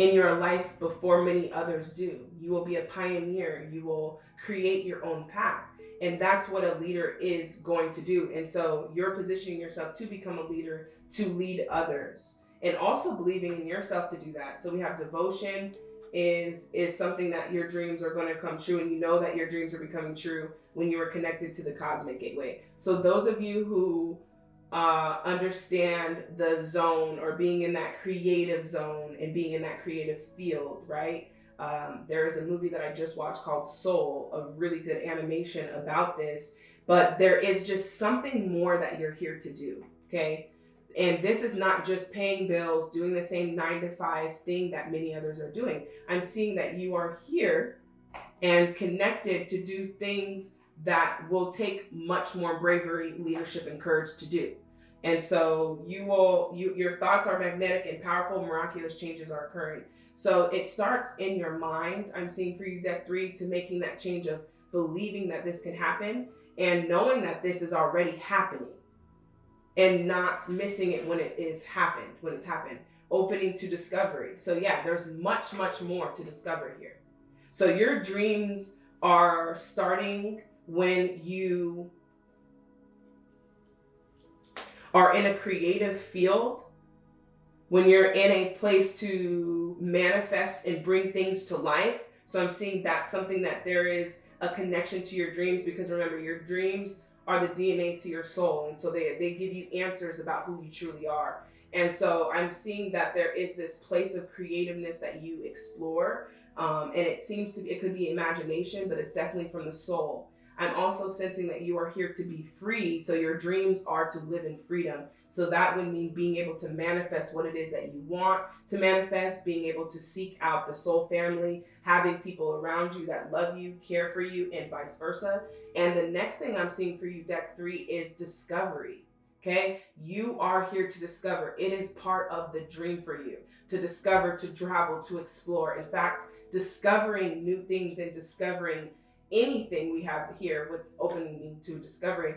in your life before many others do. You will be a pioneer. You will create your own path. And that's what a leader is going to do. And so you're positioning yourself to become a leader, to lead others, and also believing in yourself to do that. So we have devotion is is something that your dreams are going to come true and you know that your dreams are becoming true when you are connected to the cosmic gateway. So those of you who uh, understand the zone or being in that creative zone and being in that creative field, right? Um, there is a movie that I just watched called Soul, a really good animation about this. But there is just something more that you're here to do, okay? And this is not just paying bills, doing the same nine to five thing that many others are doing. I'm seeing that you are here and connected to do things that will take much more bravery, leadership, and courage to do. And so you will, you, your thoughts are magnetic and powerful, miraculous changes are occurring. So it starts in your mind. I'm seeing for you deck three to making that change of believing that this can happen and knowing that this is already happening and not missing it when it is happened, when it's happened. Opening to discovery. So yeah, there's much, much more to discover here. So your dreams are starting when you are in a creative field, when you're in a place to manifest and bring things to life. So I'm seeing that's something that there is a connection to your dreams because remember, your dreams are the DNA to your soul. And so they, they give you answers about who you truly are. And so I'm seeing that there is this place of creativeness that you explore. Um, and it seems to be, it could be imagination, but it's definitely from the soul. I'm also sensing that you are here to be free. So your dreams are to live in freedom. So that would mean being able to manifest what it is that you want to manifest, being able to seek out the soul family, having people around you that love you, care for you, and vice versa. And the next thing I'm seeing for you, deck three, is discovery. Okay, you are here to discover. It is part of the dream for you to discover, to travel, to explore. In fact, discovering new things and discovering anything we have here with opening to discovery.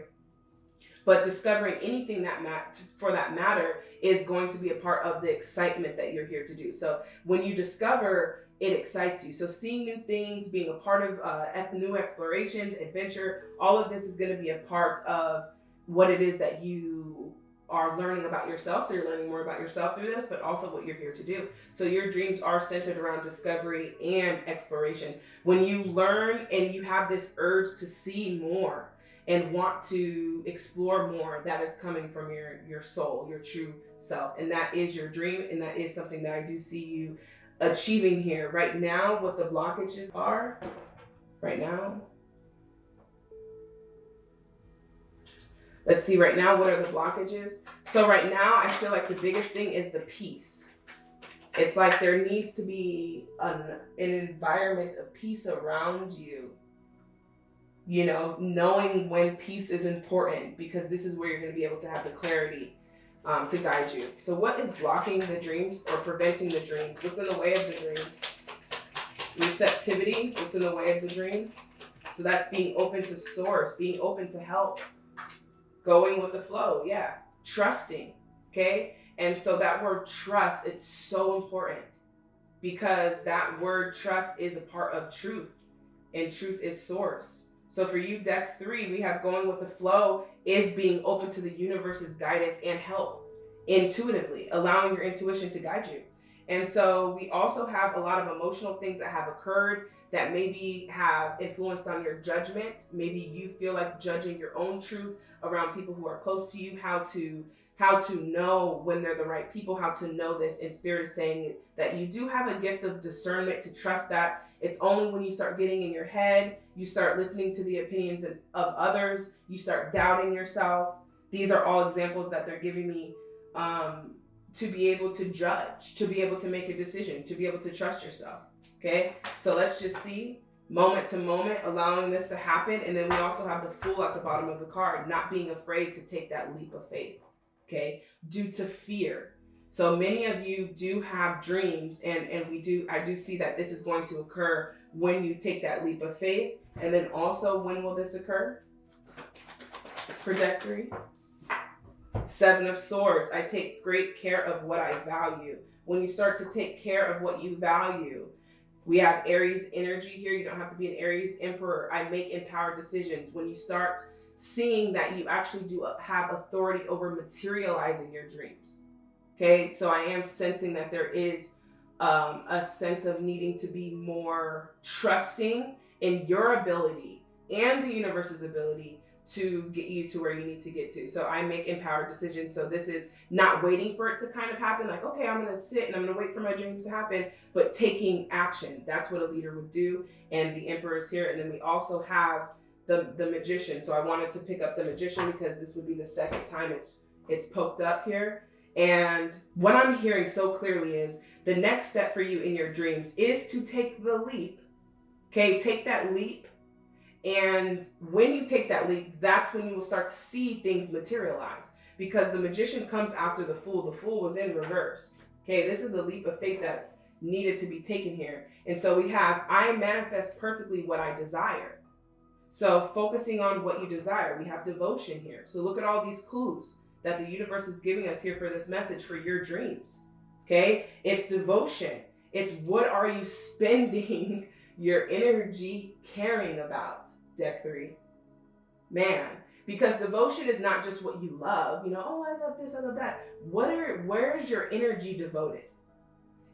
But discovering anything that mat- for that matter is going to be a part of the excitement that you're here to do. So when you discover it excites you. So seeing new things being a part of uh, new explorations adventure all of this is going to be a part of what it is that you are learning about yourself. So you're learning more about yourself through this, but also what you're here to do. So your dreams are centered around discovery and exploration. When you learn and you have this urge to see more and want to explore more, that is coming from your your soul, your true self. And that is your dream and that is something that I do see you achieving here. Right now, what the blockages are, right now, Let's see right now, what are the blockages? So right now, I feel like the biggest thing is the peace. It's like there needs to be an, an environment of peace around you. You know, knowing when peace is important because this is where you're going to be able to have the clarity um, to guide you. So what is blocking the dreams or preventing the dreams? What's in the way of the dream? Receptivity, what's in the way of the dream? So that's being open to source, being open to help, going with the flow. Yeah. Trusting. Okay. And so that word trust, it's so important because that word trust is a part of truth and truth is source. So for you, deck three, we have going with the flow is being open to the universe's guidance and help intuitively, allowing your intuition to guide you. And so we also have a lot of emotional things that have occurred that maybe have influenced on your judgment. Maybe you feel like judging your own truth around people who are close to you, how to how to know when they're the right people, how to know this. And Spirit is saying that you do have a gift of discernment to trust that. It's only when you start getting in your head, you start listening to the opinions of others, you start doubting yourself. These are all examples that they're giving me um, to be able to judge, to be able to make a decision, to be able to trust yourself. Okay, so let's just see moment to moment, allowing this to happen. And then we also have the fool at the bottom of the card, not being afraid to take that leap of faith. Okay, due to fear. So many of you do have dreams, and, and we do, I do see that this is going to occur when you take that leap of faith. And then also, when will this occur? Trajectory. Seven of Swords. I take great care of what I value. When you start to take care of what you value, we have Aries energy here. You don't have to be an Aries emperor. I make empowered decisions. When you start seeing that you actually do have authority over materializing your dreams. Okay, so I am sensing that there is um, a sense of needing to be more trusting in your ability and the universe's ability to get you to where you need to get to. So I make empowered decisions. So this is not waiting for it to kind of happen, like, okay, I'm to sit and I'm to wait for my dreams to happen, but taking action. That's what a leader would do. And the emperor is here. And then we also have the, the magician. So I wanted to pick up the magician because this would be the second time it's it's poked up here. And what I'm hearing so clearly is the next step for you in your dreams is to take the leap. Okay, take that leap and when you take that leap, that's when you will start to see things materialize because the magician comes after the fool. The fool was in reverse. Okay, this is a leap of faith that's needed to be taken here. And so we have, I manifest perfectly what I desire. So focusing on what you desire, we have devotion here. So look at all these clues that the universe is giving us here for this message for your dreams. Okay, it's devotion. It's what are you spending your energy caring about? Deck three. Man, because devotion is not just what you love, you know, oh, I love this, I love that. What are, where is your energy devoted?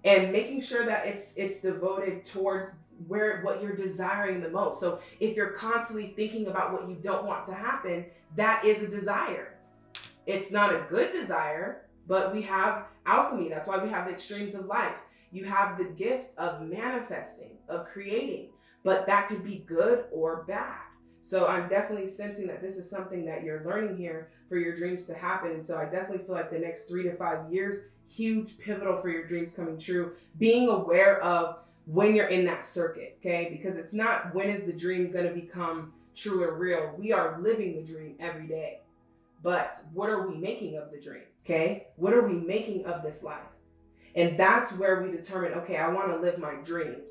and making sure that it's it's devoted towards where what you're desiring the most. So if you're constantly thinking about what you don't want to happen, that is a desire. It's not a good desire, but we have alchemy. That's why we have the extremes of life. You have the gift of manifesting, of creating, but that could be good or bad. So I'm definitely sensing that this is something that you're learning here for your dreams to happen. So I definitely feel like the next three to five years, huge pivotal for your dreams coming true. Being aware of when you're in that circuit, okay? Because it's not when is the dream to become true or real. We are living the dream every day. But what are we making of the dream? Okay? What are we making of this life? And that's where we determine, okay, I want to live my dreams.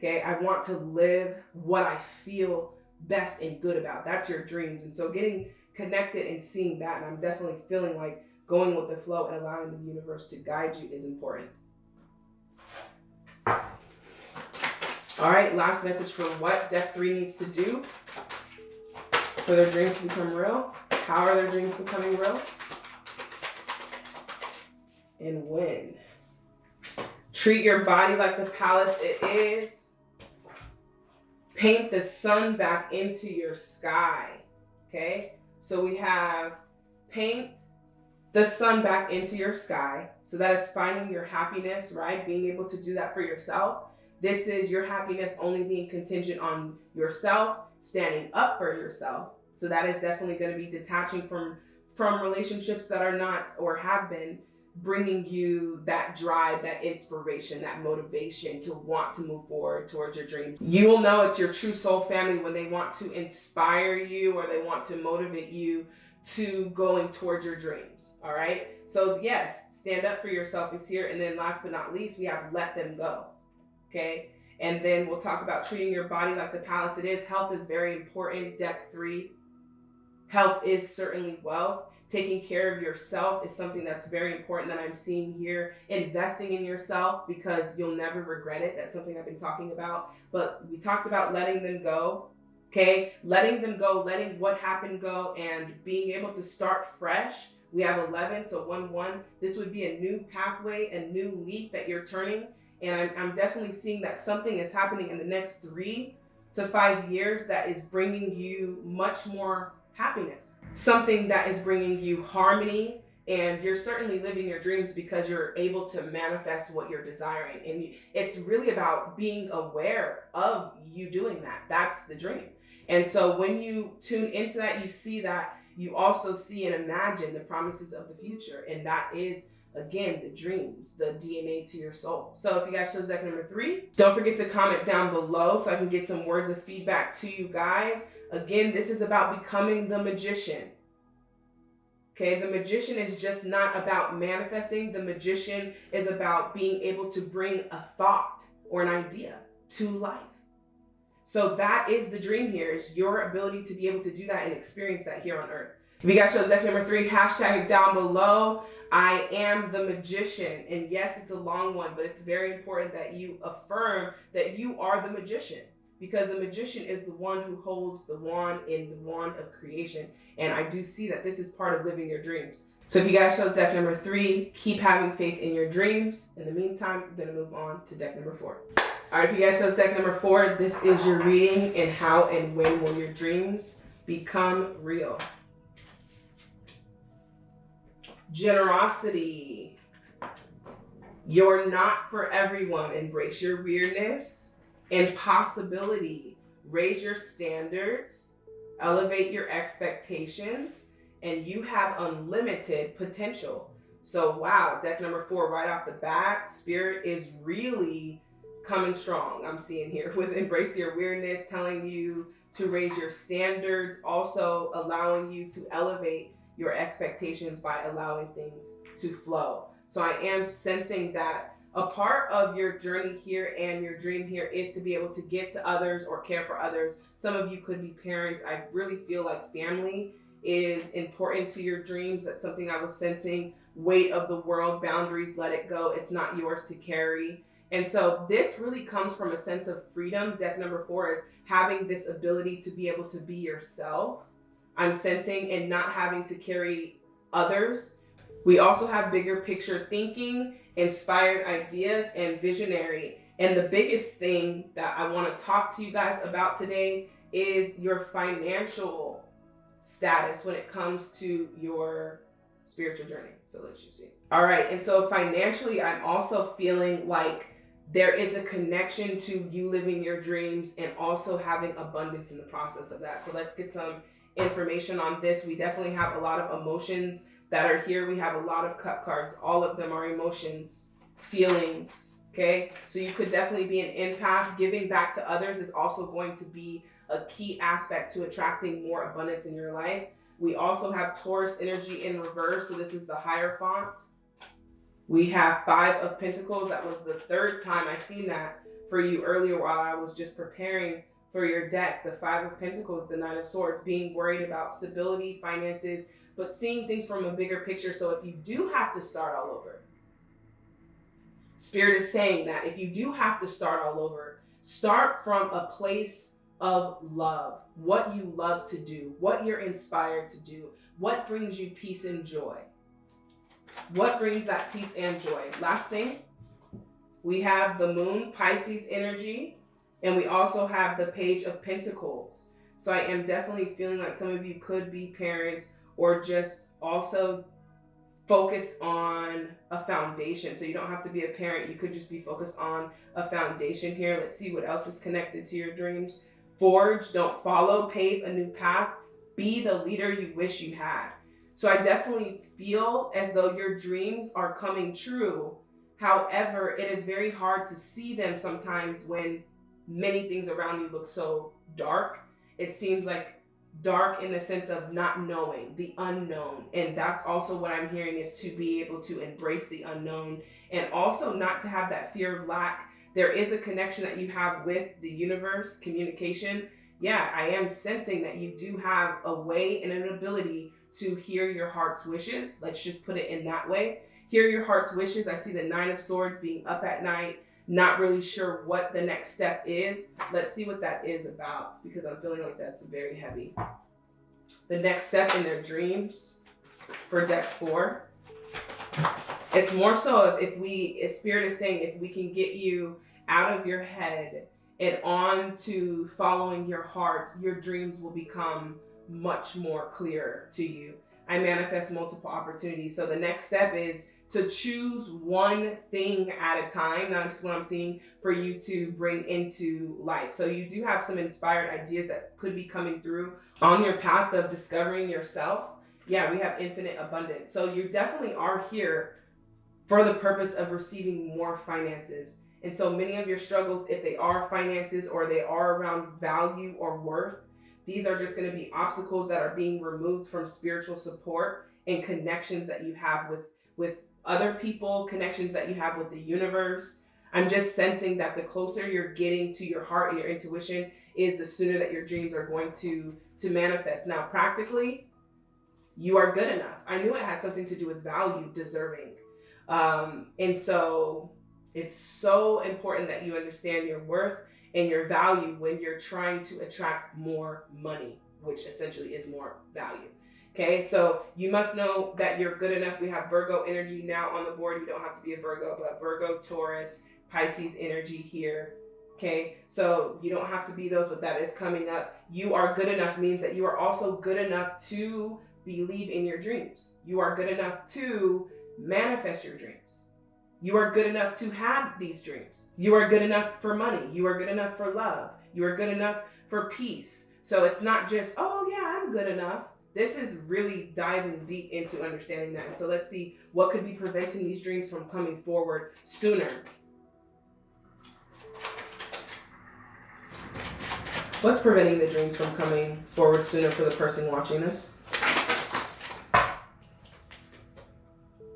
Okay? I want to live what I feel best and good about. That's your dreams. And so getting connected and seeing that, and I'm definitely feeling like going with the flow and allowing the universe to guide you is important. All right, last message for what deck three needs to do for their dreams to become real. How are their dreams becoming real? And when? Treat your body like the palace it is. Paint the sun back into your sky. Okay? So we have paint the sun back into your sky. So that is finding your happiness, right? Being able to do that for yourself. This is your happiness only being contingent on yourself, standing up for yourself. So that is definitely going to be detaching from from relationships that are not or have been bringing you that drive, that inspiration, that motivation to want to move forward towards your dreams. You will know it's your true soul family when they want to inspire you or they want to motivate you to going towards your dreams. All right. So, yes, stand up for yourself is here. And then, last but not least, we have let them go. Okay. And then we'll talk about treating your body like the palace it is. Health is very important. Deck three. Health is certainly wealth. Taking care of yourself is something that's very important that I'm seeing here. Investing in yourself because you'll never regret it. That's something I've been talking about. But we talked about letting them go. Okay, letting them go, letting what happened go, and being able to start fresh. We have 11, so 1 1. This would be a new pathway, a new leap that you're turning. And I'm, I'm definitely seeing that something is happening in the next three to five years that is bringing you much more happiness, something that is bringing you harmony, and you're certainly living your dreams because you're able to manifest what you're desiring. And it's really about being aware of you doing that. That's the dream. And so when you tune into that, you see that you also see and imagine the promises of the future. And that is again the dreams the dna to your soul so if you guys chose deck number three don't forget to comment down below so i can get some words of feedback to you guys again this is about becoming the magician. Okay the magician is just not about manifesting. The magician is about being able to bring a thought or an idea to life. So that is the dream here is your ability to be able to do that and experience that here on earth. If you guys chose deck number three hashtag down below. I am the magician. And yes, it's a long one, but it's very important that you affirm that you are the magician because the magician is the one who holds the wand in the wand of creation. And I do see that this is part of living your dreams. So if you guys chose deck number three, keep having faith in your dreams. In the meantime, I'm gonna move on to deck number four. All right, if you guys chose deck number four, this is your reading and how and when will your dreams become real generosity. You're not for everyone. Embrace your weirdness and possibility. Raise your standards, elevate your expectations, and you have unlimited potential. So, wow, deck number four, right off the bat, spirit is really coming strong. I'm seeing here with embrace your weirdness, telling you to raise your standards, also allowing you to elevate your expectations by allowing things to flow. So I am sensing that a part of your journey here and your dream here is to be able to give to others or care for others. Some of you could be parents. I really feel like family is important to your dreams. That's something I was sensing. Weight of the world, boundaries, let it go. It's not yours to carry. And so this really comes from a sense of freedom. Deck number four is having this ability to be able to be yourself I'm sensing and not having to carry others. We also have bigger picture thinking inspired ideas, and visionary. And the biggest thing that I want to talk to you guys about today is your financial status when it comes to your spiritual journey. So let's just see. All right. And so financially, I'm also feeling like there is a connection to you living your dreams and also having abundance in the process of that. So let's get some information on this. We definitely have a lot of emotions that are here. We have a lot of cup cards. All of them are emotions, feelings. Okay. So you could definitely be an empath. Giving back to others is also going to be a key aspect to attracting more abundance in your life. We also have Taurus energy in reverse. So this is the higher font. We have Five of Pentacles. That was the third time I seen that for you earlier while I was just preparing for your deck. The Five of Pentacles, the Nine of Swords, being worried about stability, finances, but seeing things from a bigger picture. So if you do have to start all over, Spirit is saying that if you do have to start all over, start from a place of love, what you love to do, what you're inspired to do, what brings you peace and joy. What brings that peace and joy? Last thing, we have the moon, Pisces energy, and we also have the page of pentacles. So I am definitely feeling like some of you could be parents or just also focused on a foundation. So you don't have to be a parent. You could just be focused on a foundation here. Let's see what else is connected to your dreams. Forge, don't follow, pave a new path, be the leader you wish you had. So I definitely feel as though your dreams are coming true. However, it is very hard to see them sometimes when many things around you look so dark. It seems like dark in the sense of not knowing, the unknown. And that's also what I'm hearing is to be able to embrace the unknown and also not to have that fear of lack there is a connection that you have with the universe, communication. Yeah, I am sensing that you do have a way and an ability to hear your heart's wishes. Let's just put it in that way. Hear your heart's wishes. I see the Nine of Swords being up at night, not really sure what the next step is. Let's see what that is about because I'm feeling like that's very heavy. The next step in their dreams for deck four it's more so if, we, if Spirit is saying, if we can get you out of your head and on to following your heart, your dreams will become much more clear to you. I manifest multiple opportunities. So the next step is to choose one thing at a time. That's what I'm seeing for you to bring into life. So you do have some inspired ideas that could be coming through on your path of discovering yourself. Yeah, we have infinite abundance. So you definitely are here for the purpose of receiving more finances. And so many of your struggles, if they are finances or they are around value or worth, these are just going to be obstacles that are being removed from spiritual support and connections that you have with with other people, connections that you have with the universe. I'm just sensing that the closer you're getting to your heart and your intuition is the sooner that your dreams are going to to manifest. Now, practically, you are good enough. I knew it had something to do with value, deserving. Um, and so it's so important that you understand your worth and your value when you're trying to attract more money, which essentially is more value. Okay, so you must know that you're good enough. We have Virgo energy now on the board. You don't have to be a Virgo, but Virgo, Taurus, Pisces energy here. Okay, so you don't have to be those, but that is coming up. You are good enough means that you are also good enough to believe in your dreams. You are good enough to manifest your dreams. You are good enough to have these dreams. You are good enough for money. You are good enough for love. You are good enough for peace. So it's not just, oh, yeah, I'm good enough. This is really diving deep into understanding that. And so let's see what could be preventing these dreams from coming forward sooner. What's preventing the dreams from coming forward sooner for the person watching this?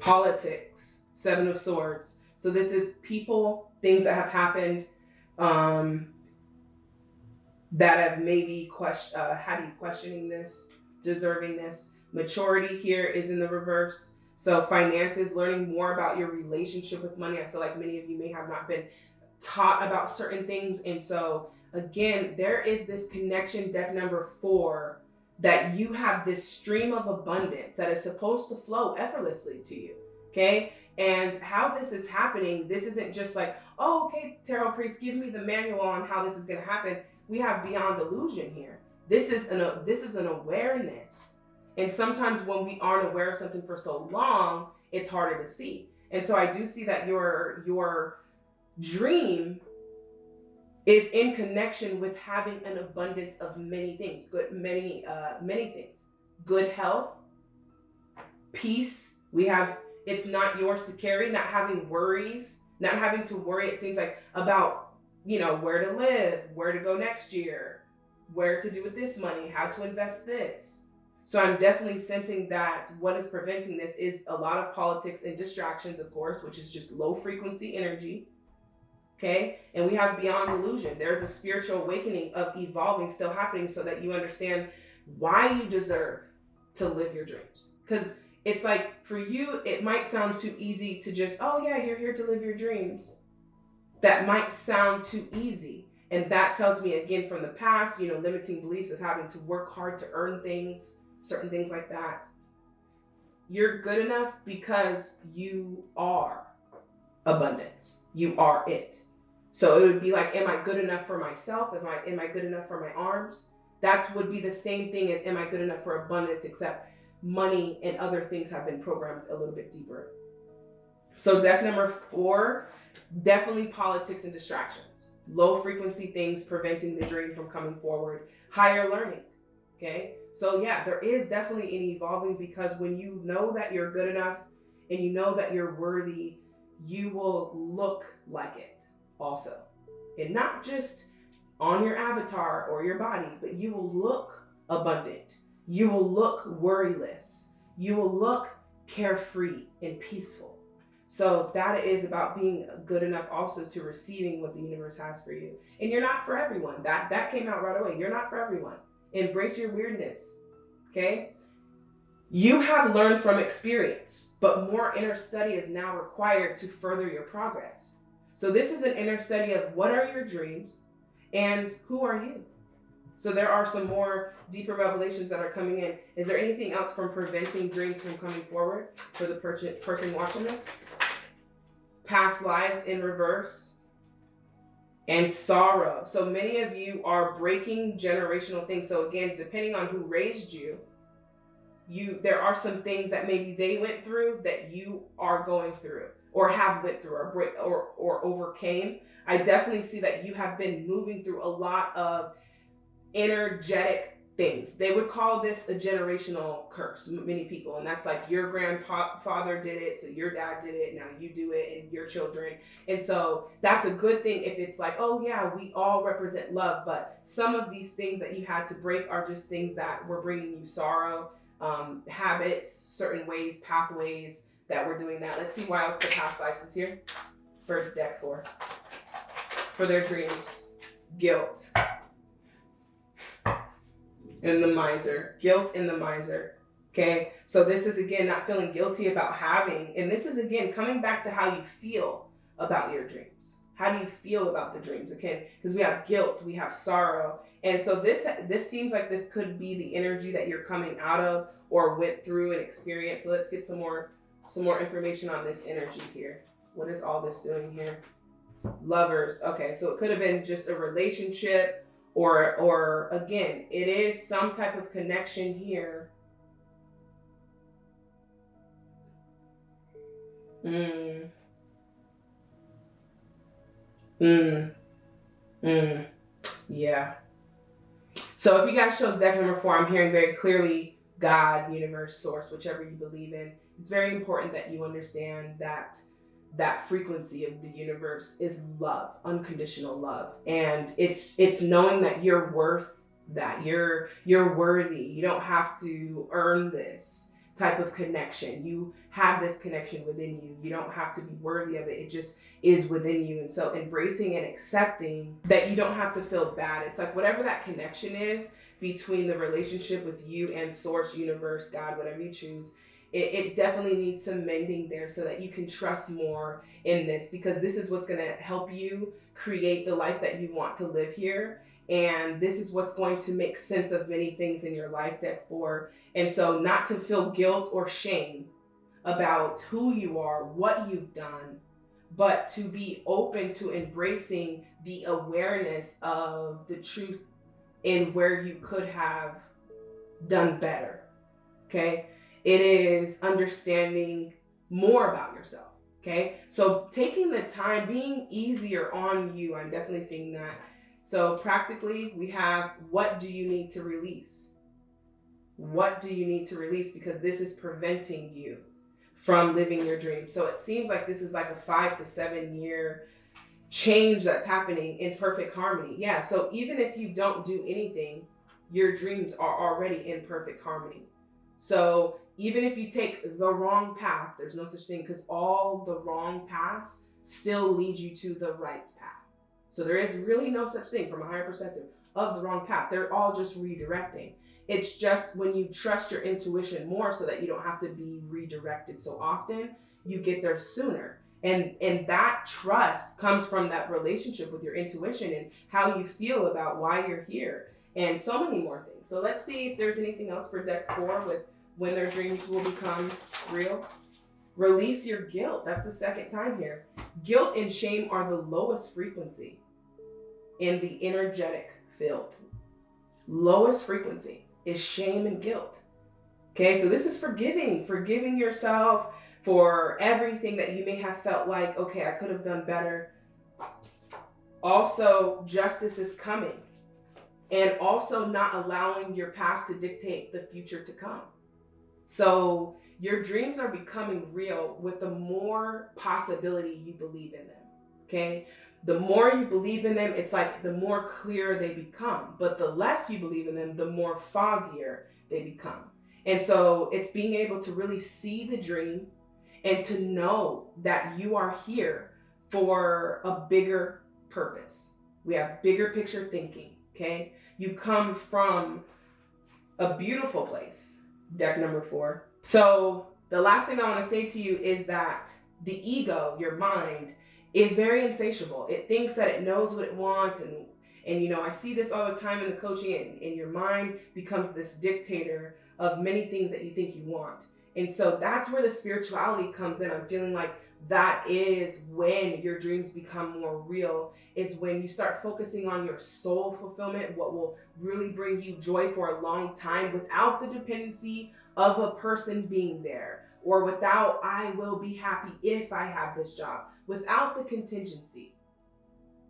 politics, seven of swords. So this is people, things that have happened um, that have maybe question, uh, do you questioning this, deserving this. Maturity here is in the reverse. So finances, learning more about your relationship with money. I feel like many of you may have not been taught about certain things. And so again, there is this connection, deck number four, that you have this stream of abundance that is supposed to flow effortlessly to you. Okay? And how this is happening, this isn't just like, oh, okay, tarot priest, give me the manual on how this is going to happen. We have beyond illusion here. This is an this is an awareness. And sometimes when we aren't aware of something for so long, it's harder to see. And so I do see that your your dream is in connection with having an abundance of many things, good many uh many things. Good health, peace. We have it's not yours to carry, not having worries, not having to worry it seems like about, you know, where to live, where to go next year, where to do with this money, how to invest this. So I'm definitely sensing that what is preventing this is a lot of politics and distractions, of course, which is just low frequency energy. Okay. And we have beyond illusion. There's a spiritual awakening of evolving still happening so that you understand why you deserve to live your dreams. Because it's like for you, it might sound too easy to just, oh, yeah, you're here to live your dreams. That might sound too easy. And that tells me again from the past, you know, limiting beliefs of having to work hard to earn things, certain things like that. You're good enough because you are abundance. You are it. So it would be like, am I good enough for myself? Am I am I good enough for my arms? That would be the same thing as am I good enough for abundance, except money and other things have been programmed a little bit deeper. So deck number four, definitely politics and distractions. Low frequency things preventing the dream from coming forward. Higher learning. Okay. So yeah, there is definitely an evolving because when you know that you're good enough and you know that you're worthy, you will look like it also. And not just on your avatar or your body, but you will look abundant you will look worryless. You will look carefree and peaceful. So that is about being good enough also to receiving what the universe has for you. And you're not for everyone. That that came out right away. You're not for everyone. Embrace your weirdness. Okay? You have learned from experience, but more inner study is now required to further your progress. So this is an inner study of what are your dreams and who are you? So there are some more deeper revelations that are coming in. Is there anything else from preventing dreams from coming forward for the person watching this? Past lives in reverse and sorrow. So many of you are breaking generational things. So again, depending on who raised you, you there are some things that maybe they went through that you are going through or have went through or break or or overcame. I definitely see that you have been moving through a lot of energetic things. They would call this a generational curse, many people. And that's like your grandfather did it, so your dad did it, now you do it, and your children. And so that's a good thing if it's like, oh, yeah, we all represent love. But some of these things that you had to break are just things that were bringing you sorrow, um, habits, certain ways, pathways that we're doing that. Let's see why else the past lives is here. First deck for. For their dreams, guilt, in the miser, guilt in the miser. Okay, so this is again not feeling guilty about having, and this is again coming back to how you feel about your dreams. How do you feel about the dreams? Okay. because we have guilt, we have sorrow, and so this this seems like this could be the energy that you're coming out of or went through and experienced. So let's get some more some more information on this energy here. What is all this doing here? Lovers. Okay, so it could have been just a relationship or or again it is some type of connection here mm. Mm. Mm. Yeah. So if you guys chose deck number four, I'm hearing very clearly God, universe, source, whichever you believe in. It's very important that you understand that that frequency of the universe is love, unconditional love. And it's it's knowing that you're worth that. You're you're worthy. You don't have to earn this type of connection. You have this connection within you. You don't have to be worthy of it. It just is within you. And so embracing and accepting that you don't have to feel bad. It's like whatever that connection is between the relationship with you and source, universe, God, whatever you choose, it, it definitely needs some mending there so that you can trust more in this because this is what's going to help you create the life that you want to live here and this is what's going to make sense of many things in your life deck four and so not to feel guilt or shame about who you are, what you've done, but to be open to embracing the awareness of the truth in where you could have done better. Okay? It is understanding more about yourself. Okay? So taking the time, being easier on you, I'm definitely seeing that. So practically, we have what do you need to release? What do you need to release? Because this is preventing you from living your dream. So it seems like this is like a five to seven year change that's happening in perfect harmony. Yeah. So even if you don't do anything, your dreams are already in perfect harmony. So even if you take the wrong path, there's no such thing because all the wrong paths still lead you to the right path. So there is really no such thing from a higher perspective of the wrong path. They're all just redirecting. It's just when you trust your intuition more so that you don't have to be redirected so often, you get there sooner. And and that trust comes from that relationship with your intuition and how you feel about why you're here and so many more things. So let's see if there's anything else for deck 4 with when their dreams will become real. Release your guilt. That's the second time here. Guilt and shame are the lowest frequency in the energetic field. Lowest frequency is shame and guilt. Okay, so this is forgiving, forgiving yourself for everything that you may have felt like, okay, I could have done better. Also, justice is coming. And also not allowing your past to dictate the future to come. So your dreams are becoming real with the more possibility you believe in them. Okay. The more you believe in them, it's like the more clear they become. But the less you believe in them, the more foggier they become. And so it's being able to really see the dream and to know that you are here for a bigger purpose. We have bigger picture thinking. Okay. You come from a beautiful place deck number four. So the last thing I want to say to you is that the ego, your mind, is very insatiable. It thinks that it knows what it wants and and you know, I see this all the time in the coaching and, and your mind becomes this dictator of many things that you think you want. And so that's where the spirituality comes in. I'm feeling like that is when your dreams become more real is when you start focusing on your soul fulfillment what will really bring you joy for a long time without the dependency of a person being there or without i will be happy if i have this job without the contingency.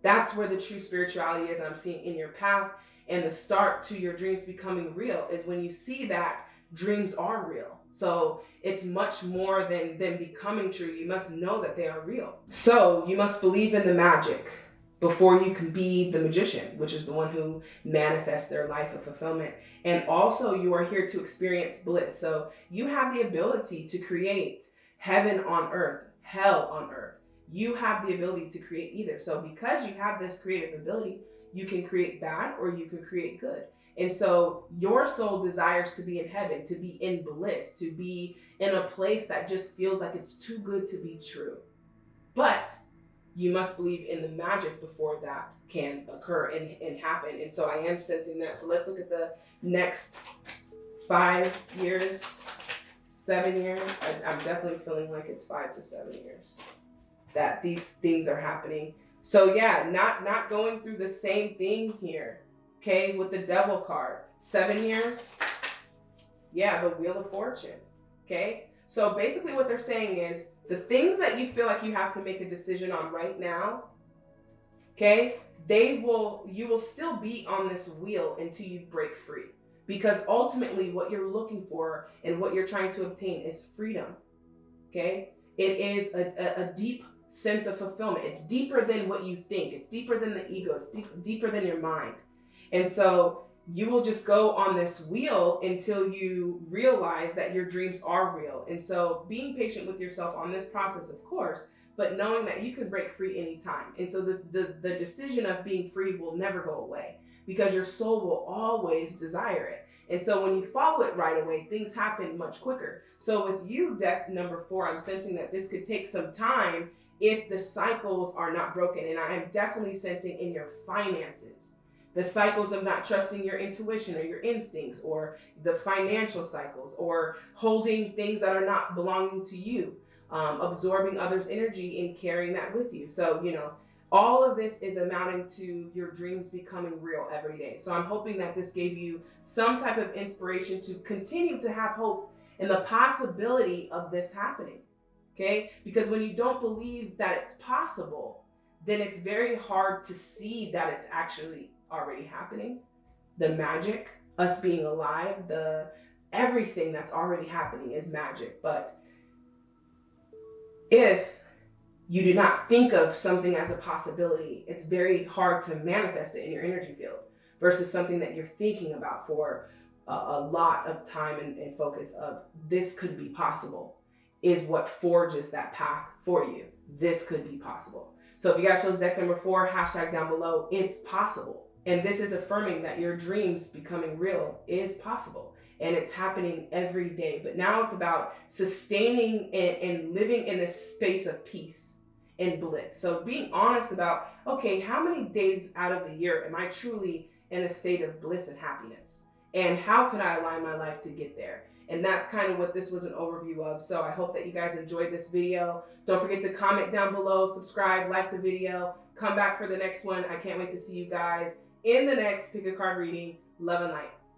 That's where the true spirituality is i'm seeing in your path and the start to your dreams becoming real is when you see that dreams are real so it's much more than them becoming true. You must know that they are real. So you must believe in the magic before you can be the magician, which is the one who manifests their life of fulfillment. And also you are here to experience bliss. So you have the ability to create heaven on earth, hell on earth. You have the ability to create either. So because you have this creative ability, you can create bad or you can create good. And so your soul desires to be in heaven, to be in bliss, to be in a place that just feels like it's too good to be true. But you must believe in the magic before that can occur and, and happen. And so I am sensing that. So let's look at the next five years, seven years. I, I'm definitely feeling like it's five to seven years that these things are happening. So yeah, not not going through the same thing here Okay, with the devil card, seven years. Yeah, the wheel of fortune. Okay, so basically what they're saying is the things that you feel like you have to make a decision on right now, okay, they will, you will still be on this wheel until you break free. Because ultimately, what you're looking for and what you're trying to obtain is freedom. Okay, it is a, a, a deep sense of fulfillment. It's deeper than what you think, it's deeper than the ego, it's deep, deeper than your mind. And so you will just go on this wheel until you realize that your dreams are real. And so being patient with yourself on this process, of course, but knowing that you can break free anytime. And so the, the, the decision of being free will never go away because your soul will always desire it. And so when you follow it right away, things happen much quicker. So with you, deck number four, I'm sensing that this could take some time if the cycles are not broken. And I am definitely sensing in your finances the cycles of not trusting your intuition or your instincts, or the financial cycles, or holding things that are not belonging to you, um, absorbing others' energy and carrying that with you. So, you know, all of this is amounting to your dreams becoming real every day. So, I'm hoping that this gave you some type of inspiration to continue to have hope in the possibility of this happening. Okay? Because when you don't believe that it's possible, then it's very hard to see that it's actually already happening. The magic, us being alive, the everything that's already happening is magic. But if you do not think of something as a possibility, it's very hard to manifest it in your energy field versus something that you're thinking about for a, a lot of time and, and focus of this could be possible is what forges that path for you. This could be possible. So if you guys chose deck number four, hashtag down below, it's possible. And this is affirming that your dreams becoming real is possible. And it's happening every day. But now it's about sustaining and, and living in a space of peace and bliss. So being honest about, okay, how many days out of the year am I truly in a state of bliss and happiness? And how could I align my life to get there? And that's kind of what this was an overview of. So I hope that you guys enjoyed this video. Don't forget to comment down below, subscribe, like the video, come back for the next one. I can't wait to see you guys in the next pick a card reading. Love and light.